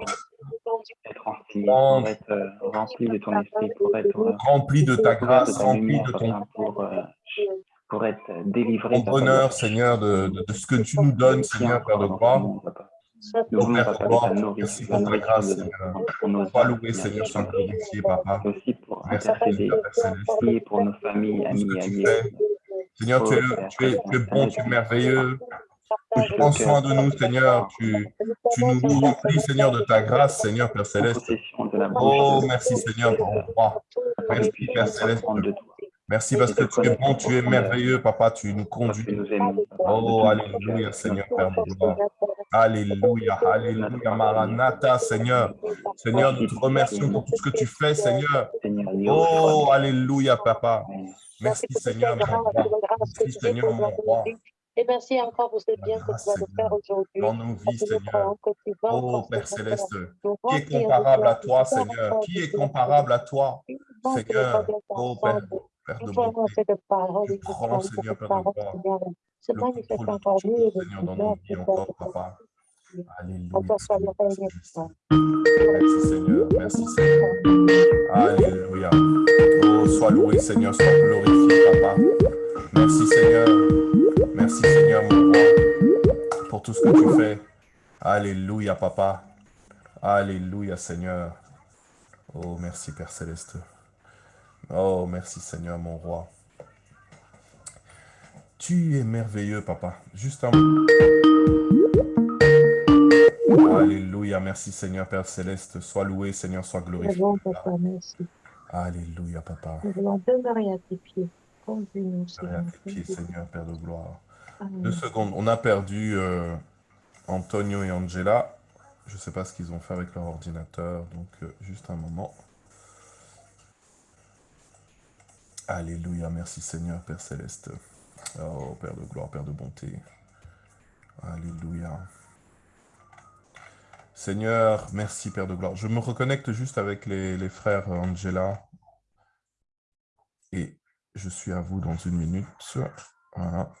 être inspiré, pour être euh, rempli de ton esprit, pour être euh, rempli de ta grâce, rempli de ton pour, euh, pour être délivré, ton bonheur, Seigneur, de, de- de ce que tu nous donnes, Seigneur, Père de gloire. Nous voulons, Père de gloire, merci pour ta grâce, Seigneur. pour nos Sois âmes, loué, Seigneur, sois Papa. glorifié, Papa. Et aussi pour Merci, intercéder, Seigneur, Père Céleste. prier pour nos familles, amis alliés. Seigneur, tu es, tu es, tu es bon, tu es merveilleux. Tu prends soin de nous, Seigneur. Tu, nous remplis, Seigneur, de ta grâce, Seigneur, Père Céleste. Oh, merci, Seigneur, pour mon roi. Merci, Père Céleste. Merci parce que tu es bon, tu es merveilleux, Papa. Tu nous conduis. Oh, Alléluia. Seigneur, Père gloire. Alléluia, Alléluia, Maranatha, Seigneur. Seigneur, nous te remercions pour tout ce que tu fais, Seigneur. Oh, Alléluia, Papa. Merci, Seigneur, mon roi. Merci, Seigneur, mon roi. Et merci encore pour ce bien que tu vas nous faire aujourd'hui. Dans nos vies, Seigneur. Oh, Père Céleste, qui est comparable à toi, Seigneur? Qui est comparable à toi, Seigneur? Oh, Père. Père de bonté. cette parole, Tu prends, Seigneur, Père de gloire, le contrôle de de Seigneur, dans nos vies encore, Papa. Alléluia. Merci, Seigneur. Merci, Seigneur. Alléluia. Oh, sois loué, Seigneur. Sois glorifié, Papa. Merci, Seigneur. Merci, Seigneur, mon roi, pour tout ce que tu fais. Alléluia, Papa. Alléluia, Seigneur. Oh, merci, Père Céleste. Oh, merci, Seigneur, mon roi. Tu es merveilleux, Papa. Juste un Alléluia. Merci, Seigneur, Père Céleste. Sois loué, Seigneur, sois glorifié. voulons, Papa, merci. Alléluia, Papa. Nous voulons demeurer à tes pieds. Conduis-nous, Seigneur. à tes pieds, Seigneur, Père de gloire. Deux secondes. On a perdu euh, Antonio et Angela. Je ne sais pas ce qu'ils ont fait avec leur ordinateur, donc euh, juste un moment. Alléluia. Merci, Seigneur, Père Céleste. Oh, Père de gloire, Père de bonté. Alléluia. Seigneur, merci, Père de gloire. Je me reconnecte juste avec les, les frères Angela. Et je suis à vous dans une minute. Voilà.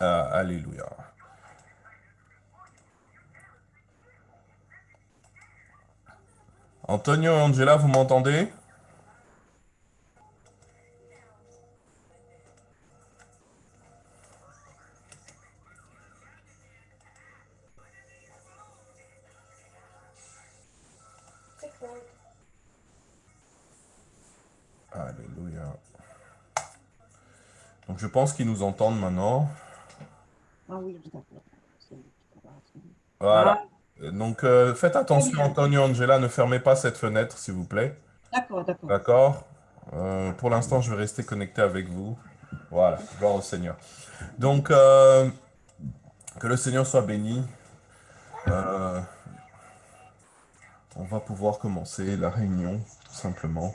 Ah, alléluia. Antonio et Angela, vous m'entendez? Alléluia. Donc je pense qu'ils nous entendent maintenant. Ah oui, Voilà. Donc euh, faites attention, Antonio Angela, ne fermez pas cette fenêtre, s'il vous plaît. D'accord, d'accord. D'accord Euh, Pour l'instant, je vais rester connecté avec vous. Voilà, gloire au Seigneur. Donc, euh, que le Seigneur soit béni. On va pouvoir commencer la réunion, tout simplement.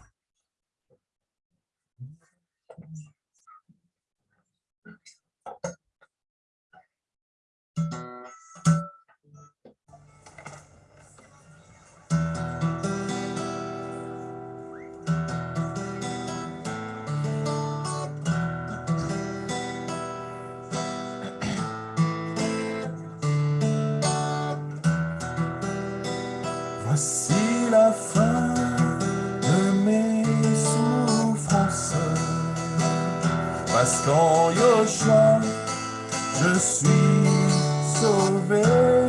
Qu'en Yoshua, je suis sauvé.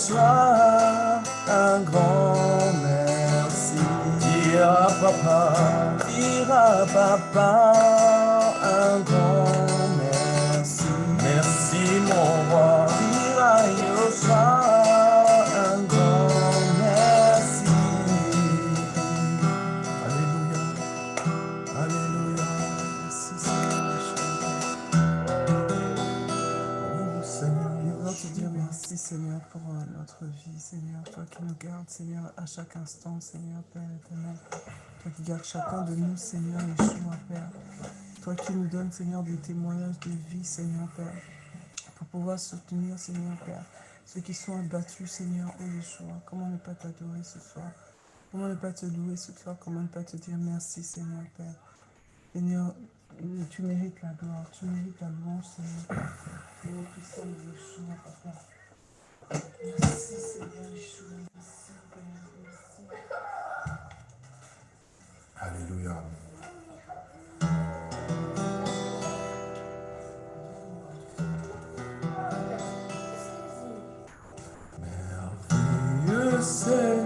Yoshua un grand merci. Dis à papa, dis à papa chaque instant, Seigneur, Père éternel. Toi qui gardes chacun de nous, Seigneur, Yeshua, Père. Toi qui nous donnes, Seigneur, des témoignages de vie, Seigneur, Père. Pour pouvoir soutenir, Seigneur, Père. Ceux qui sont abattus, Seigneur, oh Yeshua. Comment ne pas t'adorer ce soir? Comment ne pas te louer ce soir? Comment ne pas te dire merci, Seigneur, Père? Seigneur, tu mérites la gloire, tu mérites la louange, Seigneur. Yeshua, Papa. Merci, Seigneur, Yeshua. Merci, Père. Merci. Alléluia. Merveilleux Seigneur,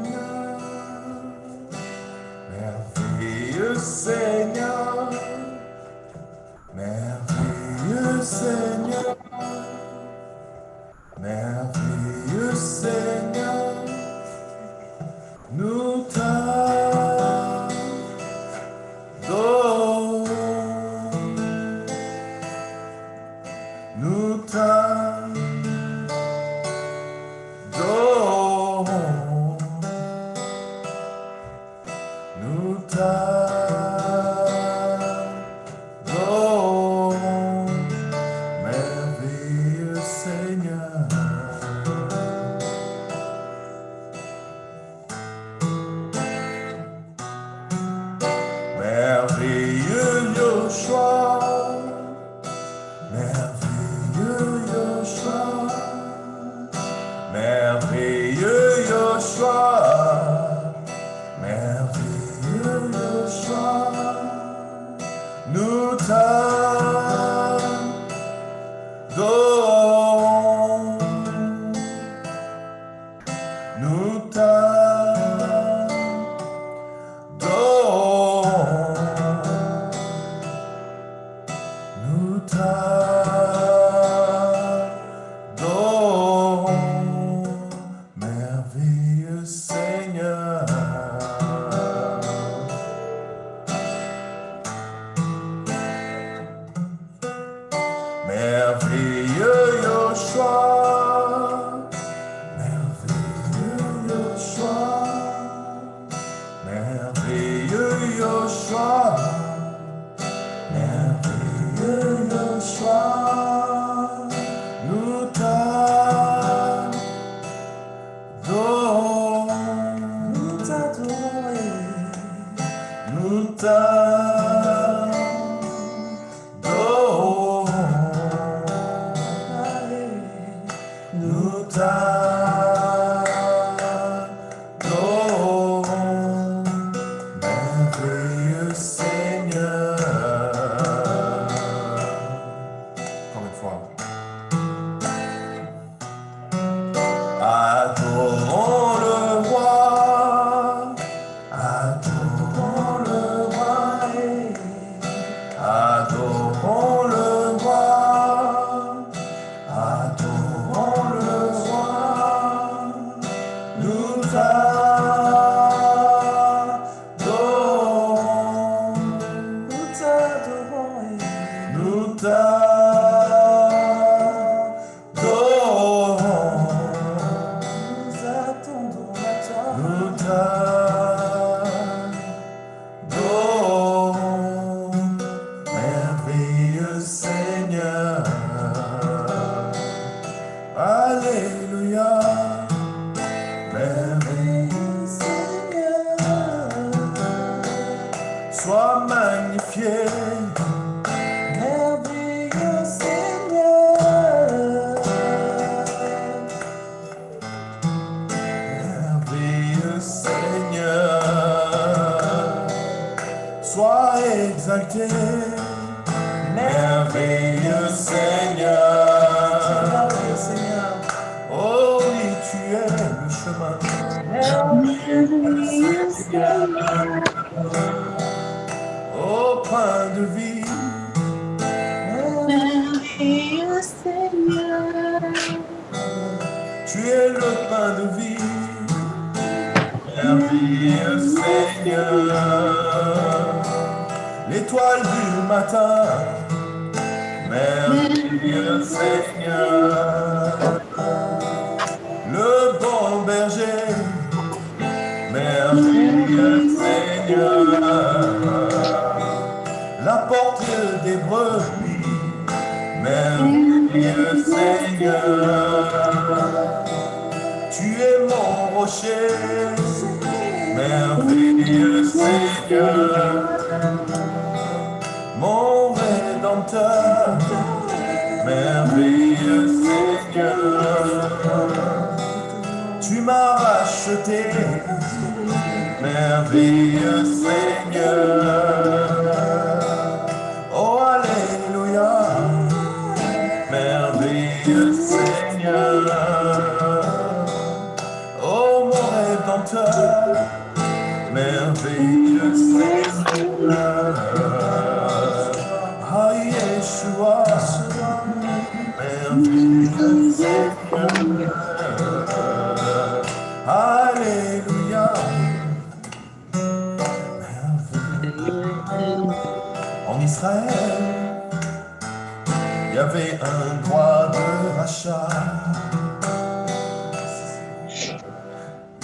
un droit de rachat.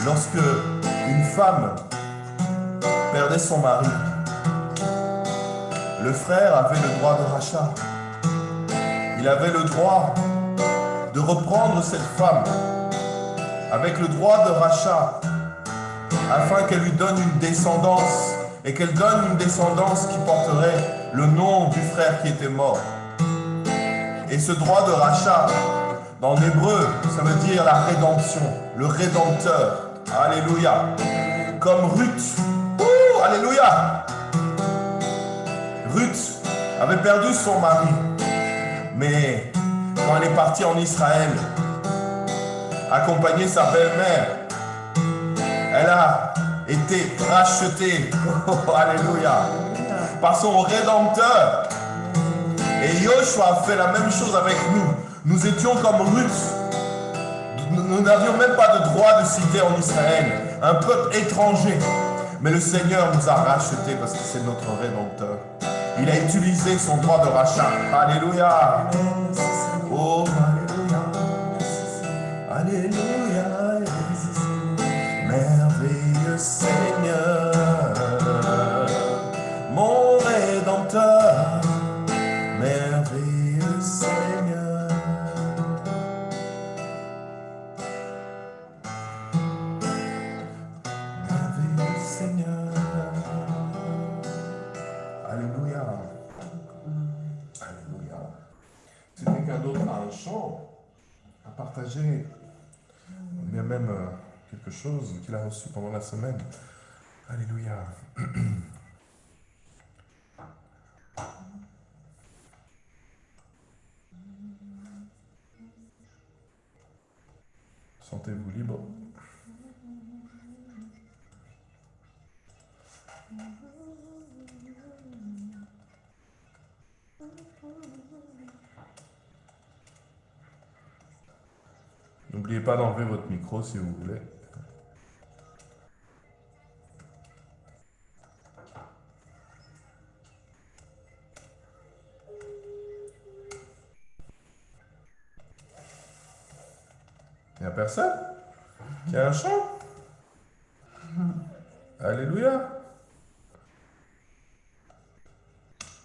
Lorsque une femme perdait son mari, le frère avait le droit de rachat. Il avait le droit de reprendre cette femme avec le droit de rachat afin qu'elle lui donne une descendance et qu'elle donne une descendance qui porterait le nom du frère qui était mort. Et ce droit de rachat, dans l'hébreu, ça veut dire la rédemption, le rédempteur. Alléluia. Comme Ruth. Ouh, alléluia. Ruth avait perdu son mari. Mais quand elle est partie en Israël, accompagner sa belle-mère, elle a été rachetée. Oh, alléluia. Par son rédempteur. Et Joshua a fait la même chose avec nous. Nous étions comme Ruth. Nous n'avions même pas de droit de cité en Israël. Un peuple étranger. Mais le Seigneur nous a rachetés parce que c'est notre rédempteur. Il a utilisé son droit de rachat. Alléluia. Oh, Alléluia. Alléluia. Merveilleux Seigneur. Ou bien même euh, quelque chose qu'il a reçu pendant la semaine, Alléluia. Sentez-vous libre. N'oubliez pas d'enlever votre micro si vous voulez. Il n'y a personne? Qui a un chant? Alléluia.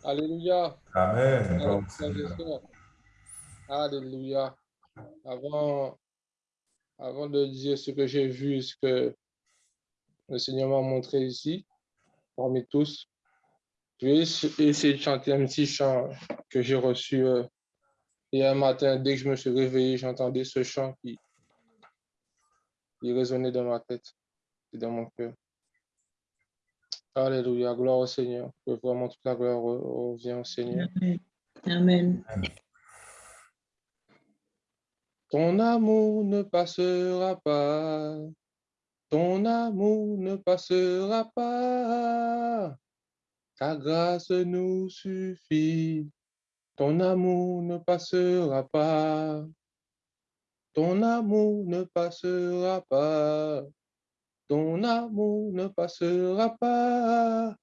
Alléluia. Amen. Alléluia. Avant, avant de dire ce que j'ai vu, ce que le Seigneur m'a montré ici, parmi tous, je vais ess- essayer de chanter un petit chant que j'ai reçu euh, hier matin. Dès que je me suis réveillé, j'entendais ce chant qui, qui résonnait dans ma tête et dans mon cœur. Alléluia, gloire au Seigneur. Vraiment toute la gloire re- revient au Seigneur. Amen. Ton amour ne passera pas. Ton amour ne passera pas. Ta grâce nous suffit. Ton amour ne passera pas. Ton amour ne passera pas. Ton amour ne passera pas.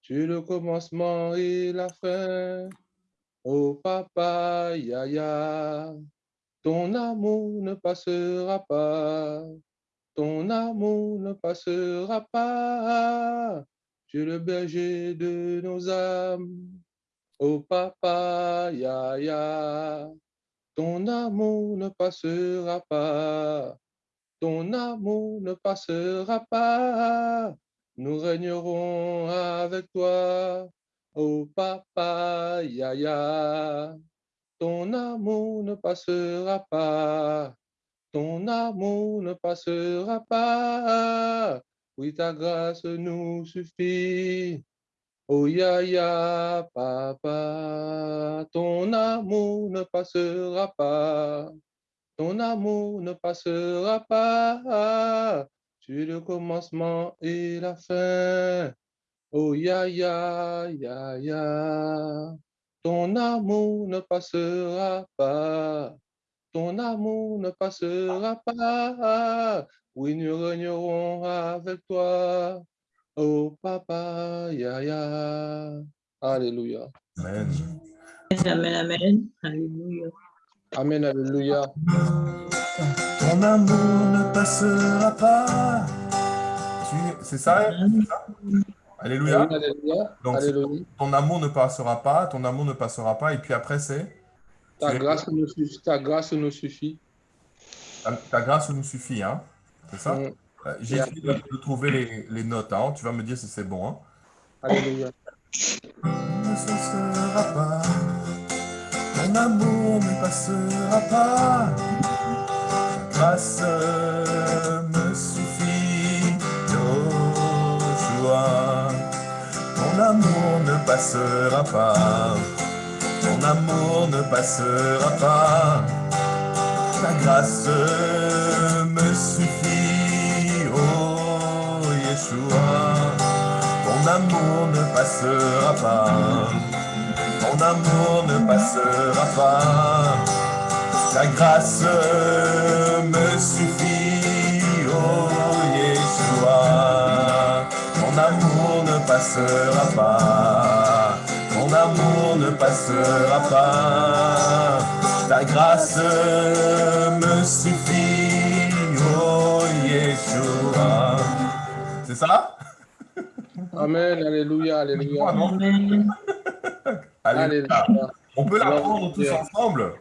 Tu le commencement et la fin. Oh papa, yaya. Ton amour ne passera pas. Ton amour ne passera pas. Tu es le berger de nos âmes. Oh papa, yaya. Ton amour ne passera pas. Ton amour ne passera pas. Nous régnerons avec toi. Oh papa, yaya. Ton amour ne passera pas. Ton amour ne passera pas. Oui, ta grâce nous suffit. Oh ya ya, papa, ton amour ne passera pas. Ton amour ne passera pas. Tu es le commencement et la fin. Oh ya ya, ya ya. Ton amour ne passera pas. Ton amour ne passera pas. Oui, nous régnerons avec toi. Oh papa, ya ya. Alléluia. Amen. Amen. Amen. Alléluia. Amen, alléluia. Ton amour ne passera pas. Tu- C'est ça? Alléluia. Donc, Alléluia. Ton amour ne passera pas. Ton amour ne passera pas. Et puis après, c'est Ta es- grâce nous suffit. Ta grâce nous suffit. ta, ta grâce nous suffit. Hein? C'est ça? Mm. Euh, J'ai essayé de, de trouver les, les notes. Hein? Tu vas me dire si c'est bon. Hein? Alléluia. ne cessera pas. Ton amour ne passera pas. Ta grâce me suffit, Joshua. Ton amour ne passera pas. Ton amour ne passera pas. Ta grâce me suffit, oh Yeshua. Ton amour ne passera pas. Ton amour ne passera pas. Ta grâce me suffit, oh Yeshua. Ton amour passera pas. Ton amour ne passera pas. Ta grâce me suffit, oh Yeshua. C'est ça? Amen, alléluia, alléluia. Ah non? Amen. Alléluia. Alléluia. On peut l'apprendre tous ensemble.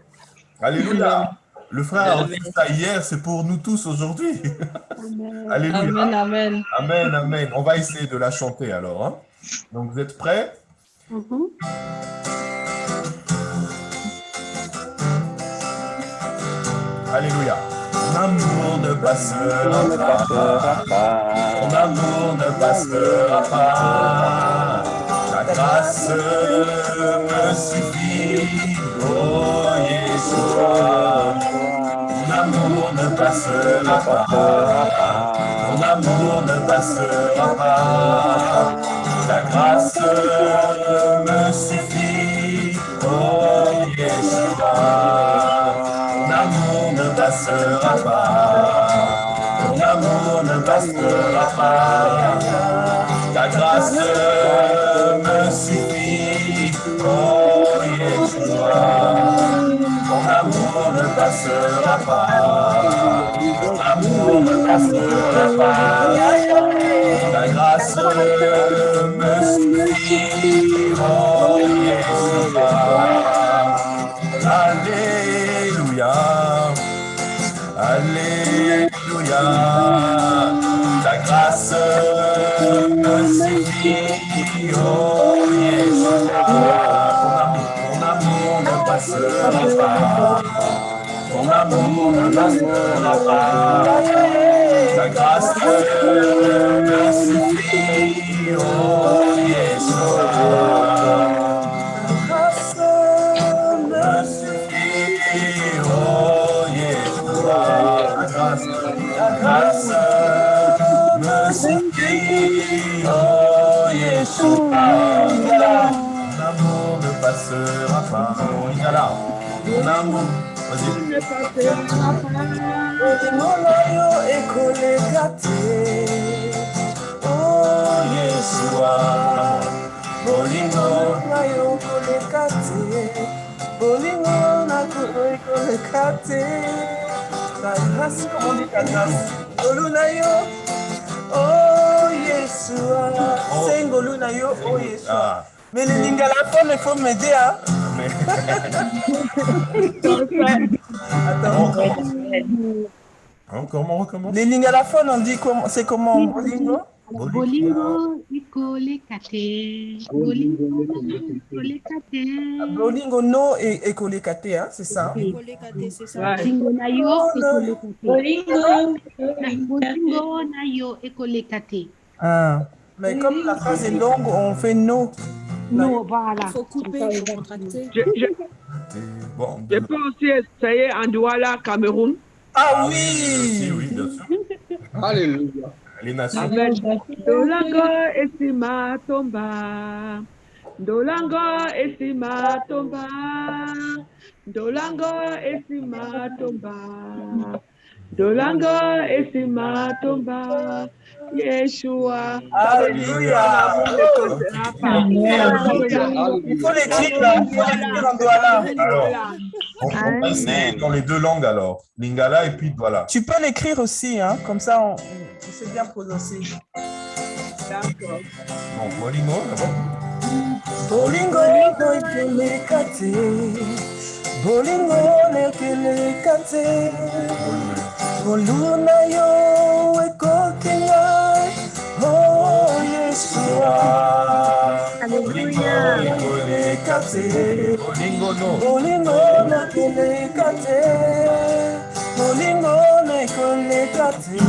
Alléluia. Le frère a reçu ça hier, c'est pour nous tous aujourd'hui. Alléluia. Amen. Amen. Amen, amen. On va essayer de la chanter alors. hein. Donc vous êtes prêts? Alléluia. Ton amour ne passera pas. Ton amour ne passera pas. Ta grâce me suffit. Oh Yeshua. Amour ne passera pas. Ton amour ne passera pas. Ta grâce me suffit. Oh Yeshua. Ton amour ne passera pas. Ton amour ne passera pas. Ta grâce me suffit. Ta grâce me suffit, oh Yeshua. Alléluia, Alléluia. Ta grâce me suffit, oh amour, ton amour ne passera pas. Amour ne passera pas. Ta grâce oh Yeshua. Oh Yeshua. Oh. Ton amour ne passera pas. bolingo oyo ekoleka te. Oh, o yesuwa bolingo. Na yo koleka te. Bolingo na kolo ekoleka te. Bagrasi komondika grasi ngolu na yo. Oh, o yesuwa oh. se ngolu na yo. O yesuwa ah. mais lelingala fome fo mede a attends on recommence. On recommence, on recommence. les lingala fond on dit comment c'est comment bolingo Bolingo ikole kate. Bolingo ikole kate. bolingo no et et koleka te hein c'est ça Bolingo yo ekole kate. Bolingo. Bolingo na yo ekole kate. ah mais comme la phrase est longue on fait no No, voilà. Il faut couper, il faut contracter. Je, je, Bon, je peux aussi essayer en Douala, Cameroun. ah si, oui oui, bien sûr. Alléluia. Les nations. Amen. Dolango esima tomba. Dolango esima tomba. Dolango esima tomba. Dolango esima tomba. Yeshua. Alléluia. Il faut l'écrire là, il faut l'écrire en Douala. Alors, on, on va essayer dans les deux langues alors. Lingala et puis voilà. Tu peux l'écrire aussi, hein, comme ça on, on sait bien prononcer. D'accord. Bon, Bolingo, d'abord. Yo ngai o yesua Bolingo, nekeleka te Bolingo, no. bolingo nekeleka te bolingo nekoleka te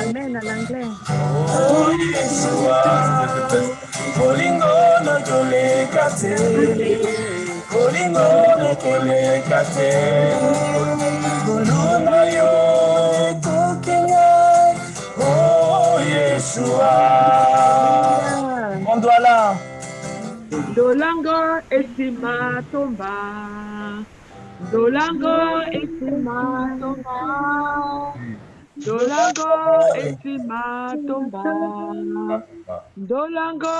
Amen à l'anglais. Oh, Yeshua. C'était le best. bolingo nekoleka te bolingo nekoleka te ngolu na yo doit là Dolango esima tomba. Dolango esima tomba. Dolango esima tomba. Dolango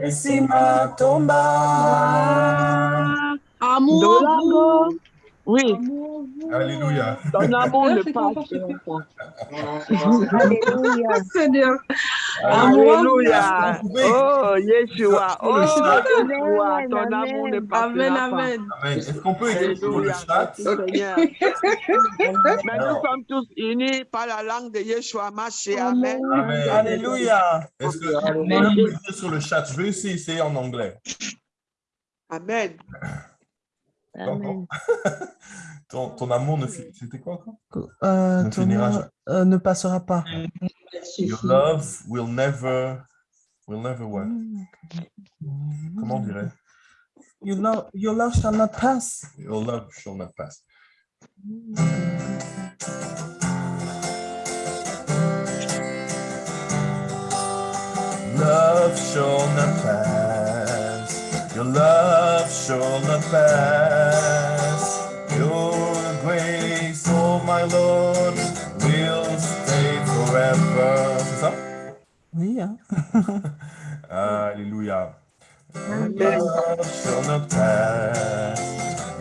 esima tomba Amour. Dolango. Oui, Alléluia. ton amour ne passe pas. Alléluia. Seigneur. Alléluia. Oh, Yeshua. Oh, Le chat? Yeshua. Amen, Ton amour ne Amen, pas. amen. Amen. Est-ce qu'on peut écrire sur le chat? Seigneur. Mais nous sommes tous unis par la langue de Yeshua, Maché. Amen. Amen. alléluia Est-ce que on peut écrire sur le chat? Je vais aussi essayer en anglais. Amen. Ton, ton, ton amour ne fi- C'était quoi encore? Euh, Ne ton finira nom, jamais. euh, ne passera pas. Your love will never, will never what Comment on dirait your love, your love shall not pass. Your love shall not pass. Love shall not pass. Your love shall not pass. Your grace, oh my Lord, will stay forever. C'est ça? oui hein Alléluia. Your love shall not pass.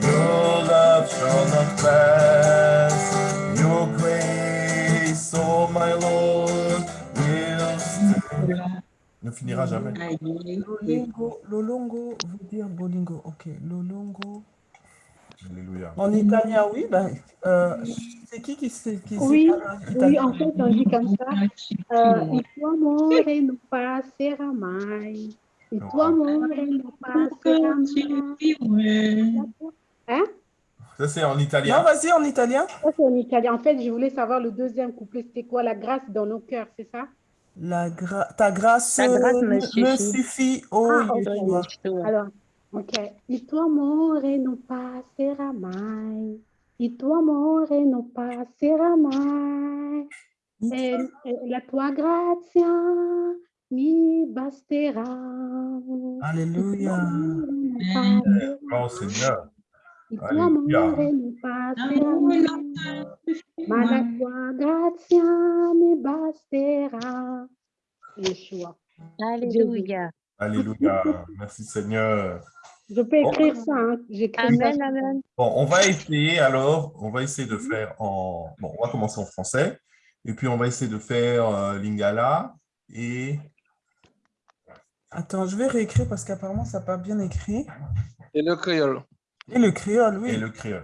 Your love shall not pass. Your grace, oh my Lord, will stay. Ne finira jamais. Aïe. Lolongo, lolongo veut dire bolingo. Ok, lolongo. Alléluia. En italien, oui. Ben, euh, c'est qui qui sait qui Oui, oui, en fait, on dit comme ça. Euh, il tuo amore non passerà mai. Il tuo amore non passerà mai. Hein? Ça, c'est en Non, italien. vas-y en italien. Ça, c'est en italien. En fait, je voulais savoir le deuxième couplet, c'était quoi? La grâce dans nos cœurs, c'est ça? La gra- ta grâce, Ta grâce me, suffit. oh Ah, ok. Yeshua. Alors, ok. Il tuo amore non passerà mai. Il tuo amore non passerà mai. E, e la tua grazia mi basterà. Alléluia. Oh Seigneur. Tua grazia mi basterà. Yeshua. Alléluia. Alléluia. Merci Seigneur. Je peux Bon. écrire ça. Hein. J'écris ça. Amen, amen. Bon, on va essayer alors, on va essayer de faire en... Bon, on va commencer en français. Et puis, on va essayer de faire euh, Lingala et... Attends, je vais réécrire parce qu'apparemment, ça n'a pas bien écrit. Et le créole. Et le créole, oui. et le créole.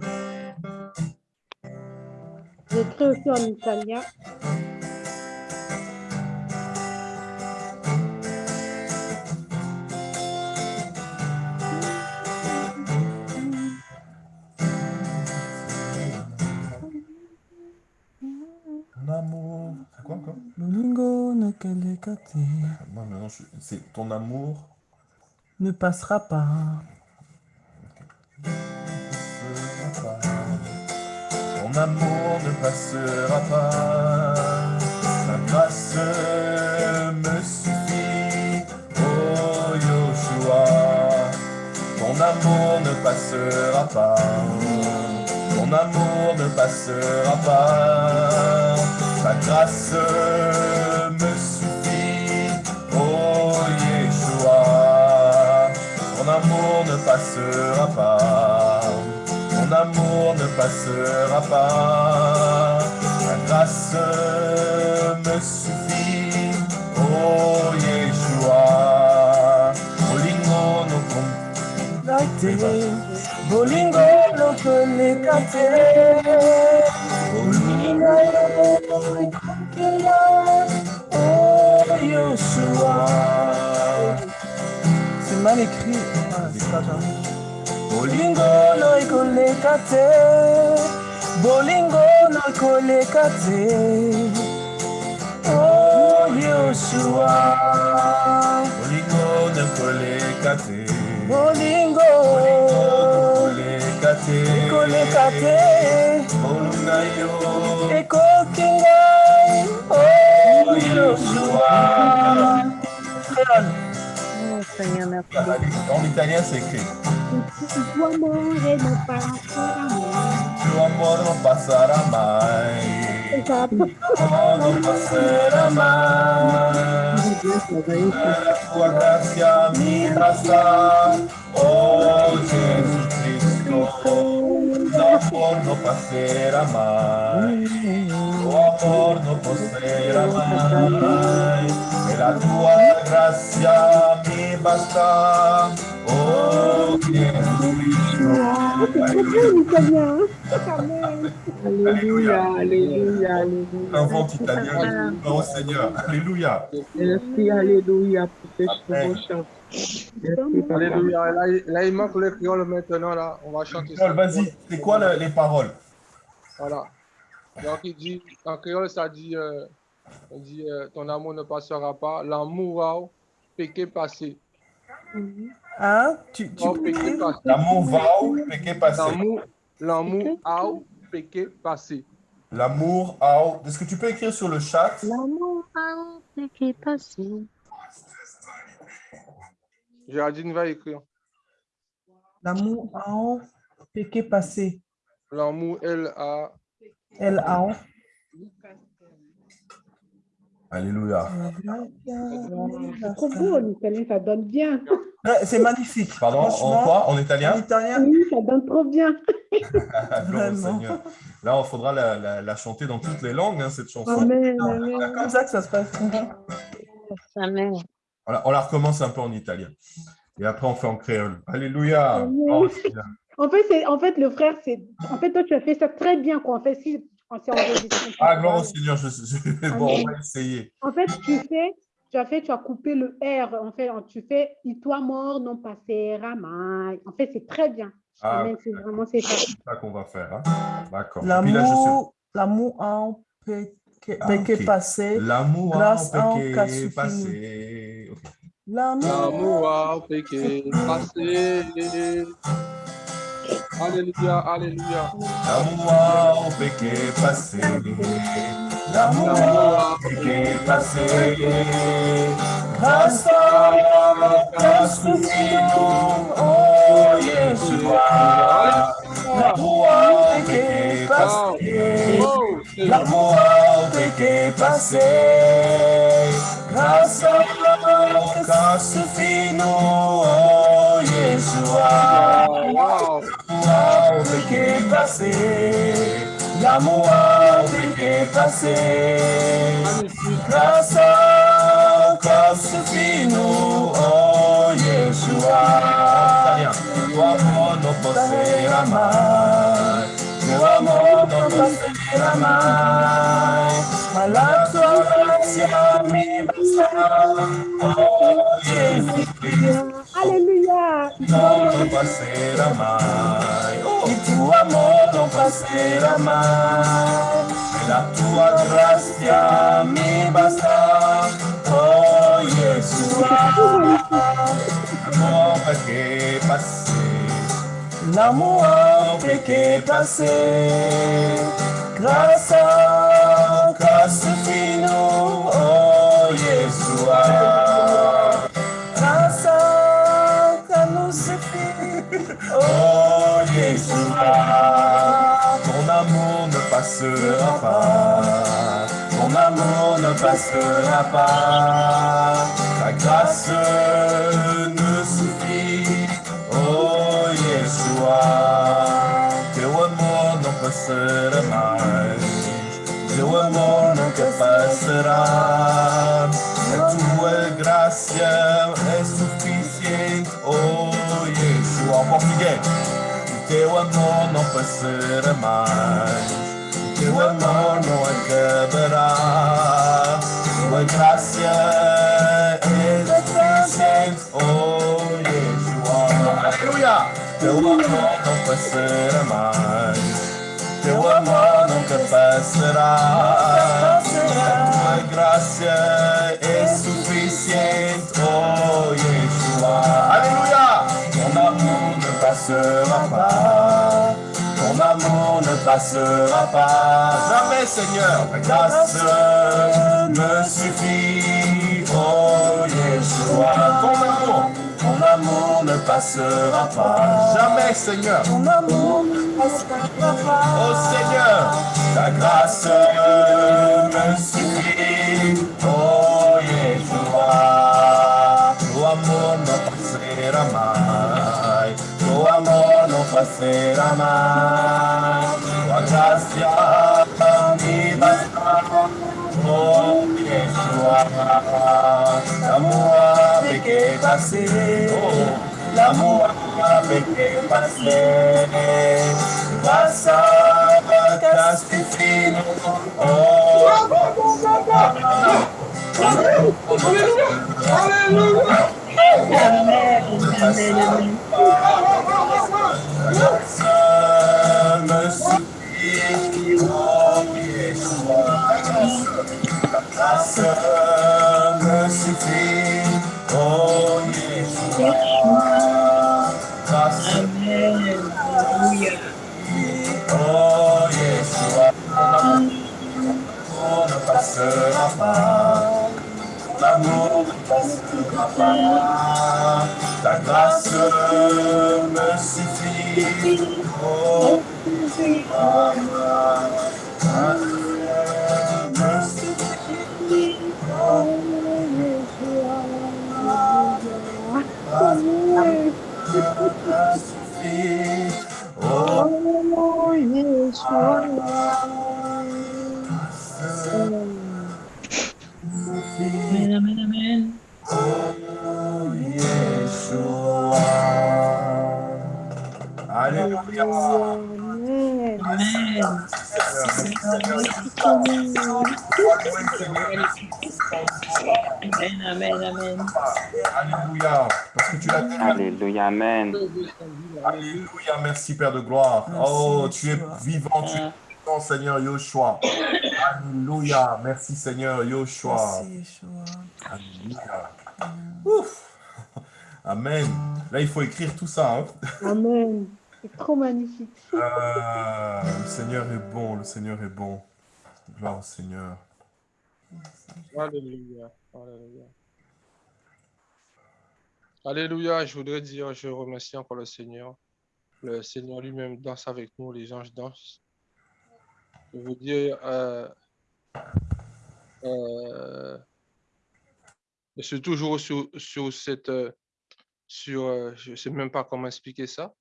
J'écris aussi en italien. Ton amour... C'est quoi encore? Moi, maintenant, je- c'est ton amour ne passera pas. Ton amour ne passera pas. Ta grâce me suffit, oh Yoshua. Ton amour ne passera pas. Ton amour ne passera pas. Ta grâce me amour ne passera pas. Ton amour ne passera pas. Ta grâce me suffit, oh Yeshua. Olingo no kon- Laite, bolingo no kelekate. Bolingo no kelekate. Oh Yeshua. C'est mal écrit. Ah, c'est pas grave. Bolingo no ikolekate. Bolingo no ikolekate. Oh Yeshua. Olingo ne kolekate. Bolingo. Kolekate. Ikolekate. Olunayo. Ekokingai. Oh, Seigneur, merci beaucoup. En italien, c'est écrit. Il tuo amore non passerà mai. Tu amor non passera mai. Esatto. Oh, non passerà mai. La tua grazia mi basta. Oh Gesù Cristo. L'amor non passerà mai. Oh amor non passerà mai. E la tua grazia mi basta. Oh. Alléluia, alléluia, alléluia. Invente italien. Oh Seigneur. Alléluia. Merci, alléluia pour ce Amen. beau chant. Merci, papa. Alléluia. Là, il- là, il manque le créole maintenant. Là. On va chanter vas-y, c'est quoi le- les paroles? Voilà. Donc, il dit, en créole, ça dit, euh, on dit euh, ton amour ne passera pas. L'amour a péché passé. Hein? Tu, tu Oh, peux péché écrire? passé. L'amour va où? Péché passé. L'amour, l'amour a péché passé. L'amour a Est-ce que tu peux écrire sur le chat? L'amour a qui est passé. Géraldine va écrire. L'amour en péché passé. L'amour, elle a. Elle a. Alléluia. C'est trop beau en italien, ça donne bien. C'est magnifique. Pardon, en quoi? En En italien italien. Oui, ça donne trop bien. Vraiment. Seigneur. Là, il faudra la, la- la chanter dans toutes les langues, hein, cette chanson. Amen, C'est amen. comme ça que ça se passe. Amen. On la, on la recommence un peu en italien. Et après, on fait en créole. Alléluia. Amen. Oh. En fait, c'est, en fait, le frère, c'est, en fait, toi, tu as fait ça très bien, quoi. En fait, si, on s'est enregistré. ah, gloire au Seigneur. Je, je- bon, on va essayer. En fait, tu fais, tu as fait, tu as coupé le R. En fait, tu fais, il toi mort, non passera mai. En fait, c'est très bien. Ah, c'est vraiment, c'est ça. C'est ça qu'on va faire. hein. D'accord. L'amour, l'amour en péché, Ah, passé. L'amour grâce en en péché passé. L'amour. A péché passé. Alléluia, alléluia. L'amour péché passé. L'amour en péché passé. Grâce à grâce nous, oh Yeshua. L'amour en péché passé. L'amour en péché passé. Grâce à grâce nous, oh Yeshua. L'amour péché passé, l'amour péché passé, grâce à grâce nous, oh Yeshua. Toi, non passerà mai, tuo amor non passerà mai, ma la tua grazia mi basta, oh Yeshua. Alléluia. non passerà mai, il tuo amore non passerà mai, e la tua grazia mi basta, oh Yeshua, l'amour perché passé, l'amour perché passé, grâce à grâce fino, oh Yeshua. Grâce à ta nous suffit, oh Yeshua. Passera pas, ton amour ne passera pas. Ta grâce ne suffit, oh Yeshua. Teu amor não passará mais, teu amor nunca passará. A tua graça é suficiente, oh Yeshua. Português. O teu amor não passará mais, amor não acabará. Tua graça é suficiente, oh Yeshua. Aleluia! Teu amor não passará mais. Teu amor nunca passará. A tua graça é suficiente, oh Yeshua. Aleluia! Ton amour ne passera pas. Ton amour ne passera pas. Jamais, Seigneur. Ta grâce me suffit, oh Yeshua. Ton amour. Ton amour ne passera pas. Jamais, Seigneur. Ton amour ne passera pas. Oh Seigneur, ta grâce me suffit. Oh Yeshua. Amour ne passera mai. Tua grazia mi basta. Oh Yeshua. L'amour avec est passé. L'amour avec est passé. Grâce à ta suffit. Oh. Alléluia. Ça me suffit, oh Yeshua. Grâce me suffit, oh Yeshua. Pas. Ta grâce me suffit, oh. Alléluia, Amen. Alléluia, merci Père de gloire. Oh, tu es vivant, tu es vivant, Seigneur Yoshua. Alléluia, merci Seigneur Yoshua. Merci, Yeshua. Alléluia. Ouf. Amen. Là, il faut écrire tout ça. hein. Amen. C'est trop magnifique. Ah, le Seigneur est bon, le Seigneur est bon. Gloire au Seigneur. Alléluia. Alléluia. Alléluia. Je voudrais dire, je remercie encore le Seigneur. Le Seigneur lui-même danse avec nous, les anges dansent. Je veux dire, euh, euh, je suis toujours sur, cette, euh, sur, je ne sais même pas comment expliquer ça.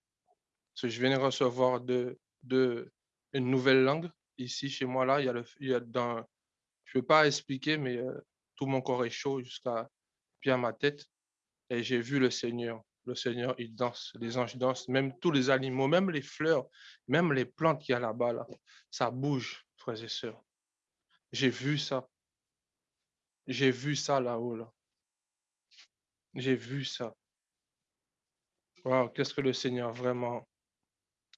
Parce que je viens de recevoir de, de, une nouvelle langue ici chez moi là. Il y a le, il je ne peux pas expliquer, mais tout mon corps est chaud jusqu'à puis ma tête. Et j'ai vu le Seigneur. Le Seigneur, il danse, les anges dansent, même tous les animaux, même les fleurs, même les plantes qu'il y a là-bas, là, ça bouge, frères et sœurs. J'ai vu ça. J'ai vu ça là-haut. Là. J'ai vu ça. Qu'est-ce que le Seigneur vraiment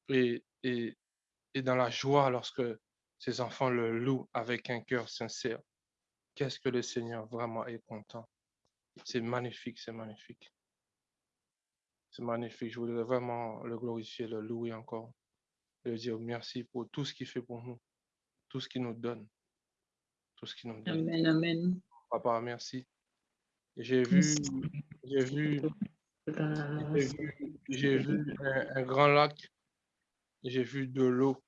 est, est dans la joie lorsque ses enfants le louent avec un cœur sincère. Qu'est-ce que le Seigneur vraiment est content. C'est magnifique, c'est magnifique. C'est magnifique. Je voudrais vraiment le glorifier, le louer encore. Lui dire merci pour tout ce qu'il fait pour nous, tout ce qu'il nous donne. Tout ce qu'il nous donne. Amen, amen. Papa, merci. J'ai vu, j'ai vu, j'ai vu, j'ai vu un, un grand lac, j'ai vu de l'eau.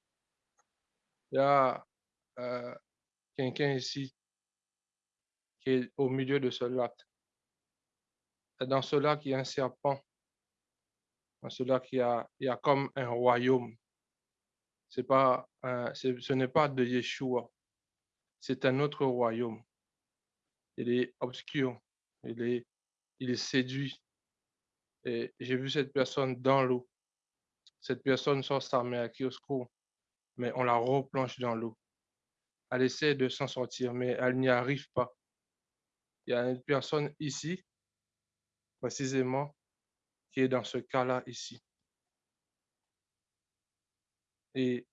Il y a euh, quelqu'un ici qui est au milieu de ce lac. Et dans ce lac, il y a un serpent. Dans ce lac, y a, il y a comme un royaume. C'est pas, un- ce n'est pas de Yeshua. C'est un autre royaume. Il est obscur. Il est, il est séduit. Et j'ai vu cette personne dans l'eau. Cette personne sort sa main qui au secours, mais on la replonge dans l'eau. Elle essaie de s'en sortir, mais elle n'y arrive pas. Il y a une personne ici, précisément, qui est dans ce cas-là ici. Et,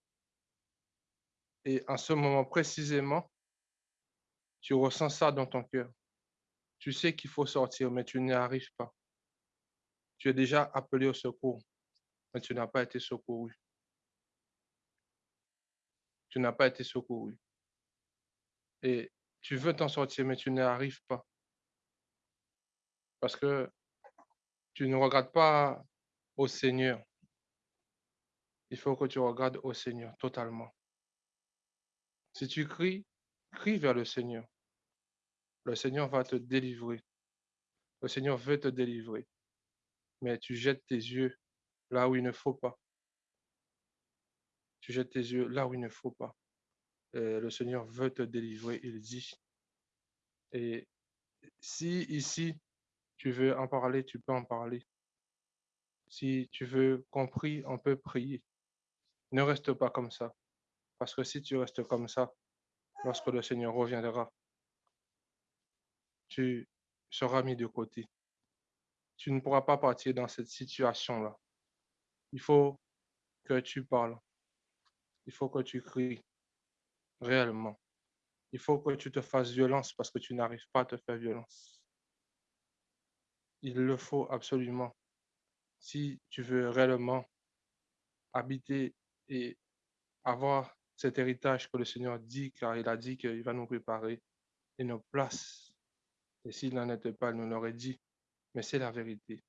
et en ce moment précisément, tu ressens ça dans ton cœur. Tu sais qu'il faut sortir, mais tu n'y arrives pas. Tu es déjà appelé au secours, mais tu n'as pas été secouru. Tu n'as pas été secouru. Et tu veux t'en sortir, mais tu n'y arrives pas. Parce que tu ne regardes pas au Seigneur. Il faut que tu regardes au Seigneur totalement. Si tu cries, crie vers le Seigneur. Le Seigneur va te délivrer. Le Seigneur veut te délivrer. Mais tu jettes tes yeux là où il ne faut pas. Tu jettes tes yeux là où il ne faut pas. Et le Seigneur veut te délivrer, il dit. Et si ici, tu veux en parler, tu peux en parler. Si tu veux qu'on on peut prier. Ne reste pas comme ça. Parce que si tu restes comme ça, lorsque le Seigneur reviendra, tu seras mis de côté. Tu ne pourras pas partir dans cette situation-là. Il faut que tu parles. Il faut que tu cries réellement. Il faut que tu te fasses violence parce que tu n'arrives pas à te faire violence. Il le faut absolument. Si tu veux réellement habiter et avoir cet héritage que le Seigneur dit, car il a dit qu'il va nous préparer une place. Et s'il n'en était pas, il nous l'aurait dit. Mais c'est la vérité.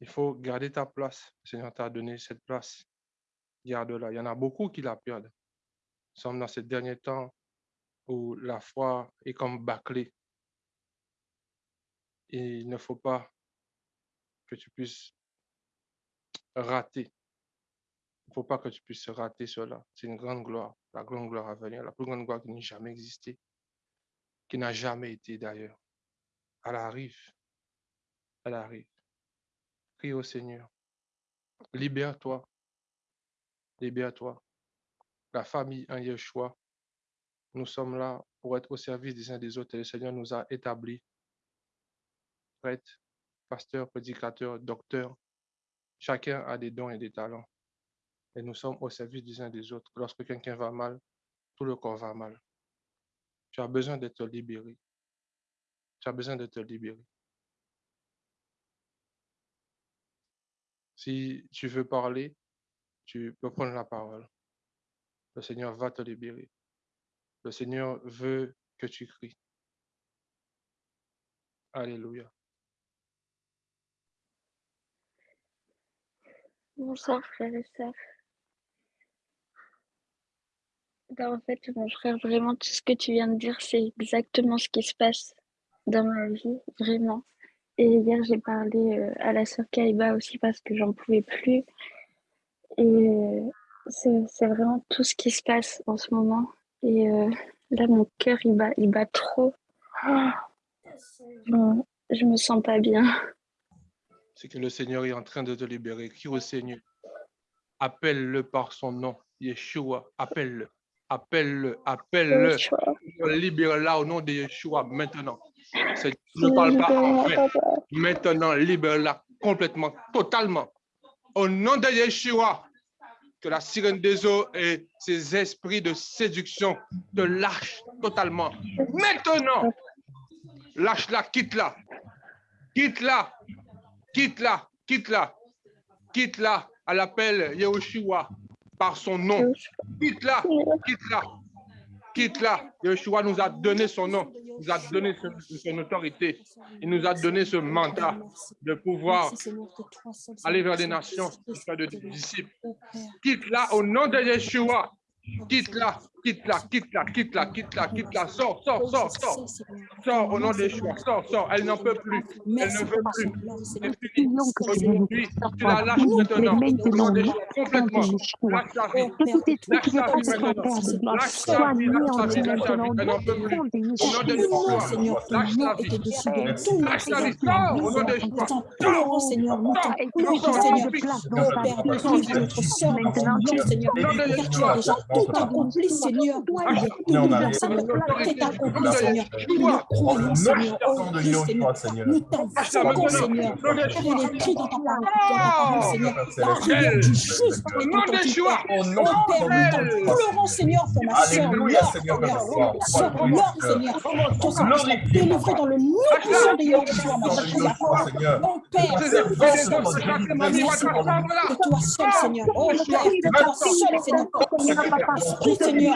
Il faut garder ta place. Le Seigneur t'a donné cette place. Garde-la. Il y en a beaucoup qui la perdent. Nous sommes dans ces derniers temps où la foi est comme bâclée. Il ne faut pas que tu puisses rater. Il ne faut pas que tu puisses rater cela. C'est une grande gloire, la grande gloire à venir, la plus grande gloire qui n'a jamais existé, qui n'a jamais été d'ailleurs. Elle arrive. Elle arrive. Prie au Seigneur. Libère-toi. Libère-toi. La famille en Yeshua. Nous sommes là pour être au service des uns des autres et le Seigneur nous a établis. Prêtre, pasteur, prédicateur, docteur. Chacun a des dons et des talents. Et nous sommes au service des uns des autres. Lorsque quelqu'un va mal, tout le corps va mal. Tu as besoin d'être libéré. Tu as besoin de te libérer. Si tu veux parler, tu peux prendre la parole. Le Seigneur va te libérer. Le Seigneur veut que tu cries. Alléluia. Bonsoir frères et sœurs. Ben, en fait, mon frère, vraiment, tout ce que tu viens de dire, c'est exactement ce qui se passe dans ma vie, vraiment. Et hier, j'ai parlé euh, à la sœur Kaiba aussi parce que j'en pouvais plus. Et euh, c'est vraiment tout ce qui se passe en ce moment. Et euh, là, mon cœur, il bat, il bat trop. Je, je me sens pas bien. C'est que le Seigneur est en train de te libérer. Crie au Seigneur. Appelle-le par son nom. Yeshua, appelle-le. Appelle-le, appelle-le. Libère-la au nom de Yeshua maintenant. Ne parle pas en vain. Maintenant, libère-la complètement, totalement. Au nom de Yeshua, que la sirène des eaux et ses esprits de séduction te lâchent totalement. Maintenant, lâche-la, quitte-la. Quitte-la, quitte-la, quitte-la, quitte-la à l'appel Yahushua par son nom. Quitte-la, quitte-la, quitte-la. Yahushua nous a donné son nom, nous a donné son, autorité. Il nous a donné ce mandat de pouvoir aller vers des nations, faire de disciples. Quitte-la au nom de Yeshua. Quitte-la, quitte-la, quitte-la, quitte-la, quitte-la, quitte-la. Sors, sors, sors, sors. Sors au nom de Yeshua. Sors, sors. Elle n'en peut plus. Elle ne veut plus. C'est fini. Aujourd'hui, tu la lâches maintenant. Au nom de Yeshua, complètement. Lâche ta vie. Lâche ta vie maintenant. Lâche ta vie, lâche ta vie, lâche ta vie. Elle n'en peut plus. Au nom de Yeshua, lâche ta vie. Lâche ta vie. Sors au nom de Yeshua. pleurons, Seigneur, nous t'en. Oh. Car tu as déjà tout accompli, Seigneur. Est tout bien, Seigneur. Seigneur. Nous croyons, Seigneur. Oh oui, Seigneur. Nous t'invoquons, Seigneur. Il est écrit dans ta parole, Seigneur. La prière du juste est entendue, Père. Oh Père, nous t'en pleurons, Seigneur, pour ma Laure, Seigneur, Seigneur. Seigneur. Que délivrer dans le nom puissant de Seigneur. Mon Père, c'est toi seul, c'est toi seul, Seigneur. Oh Père, toi seul, Seigneur. Esprit, Seigneur.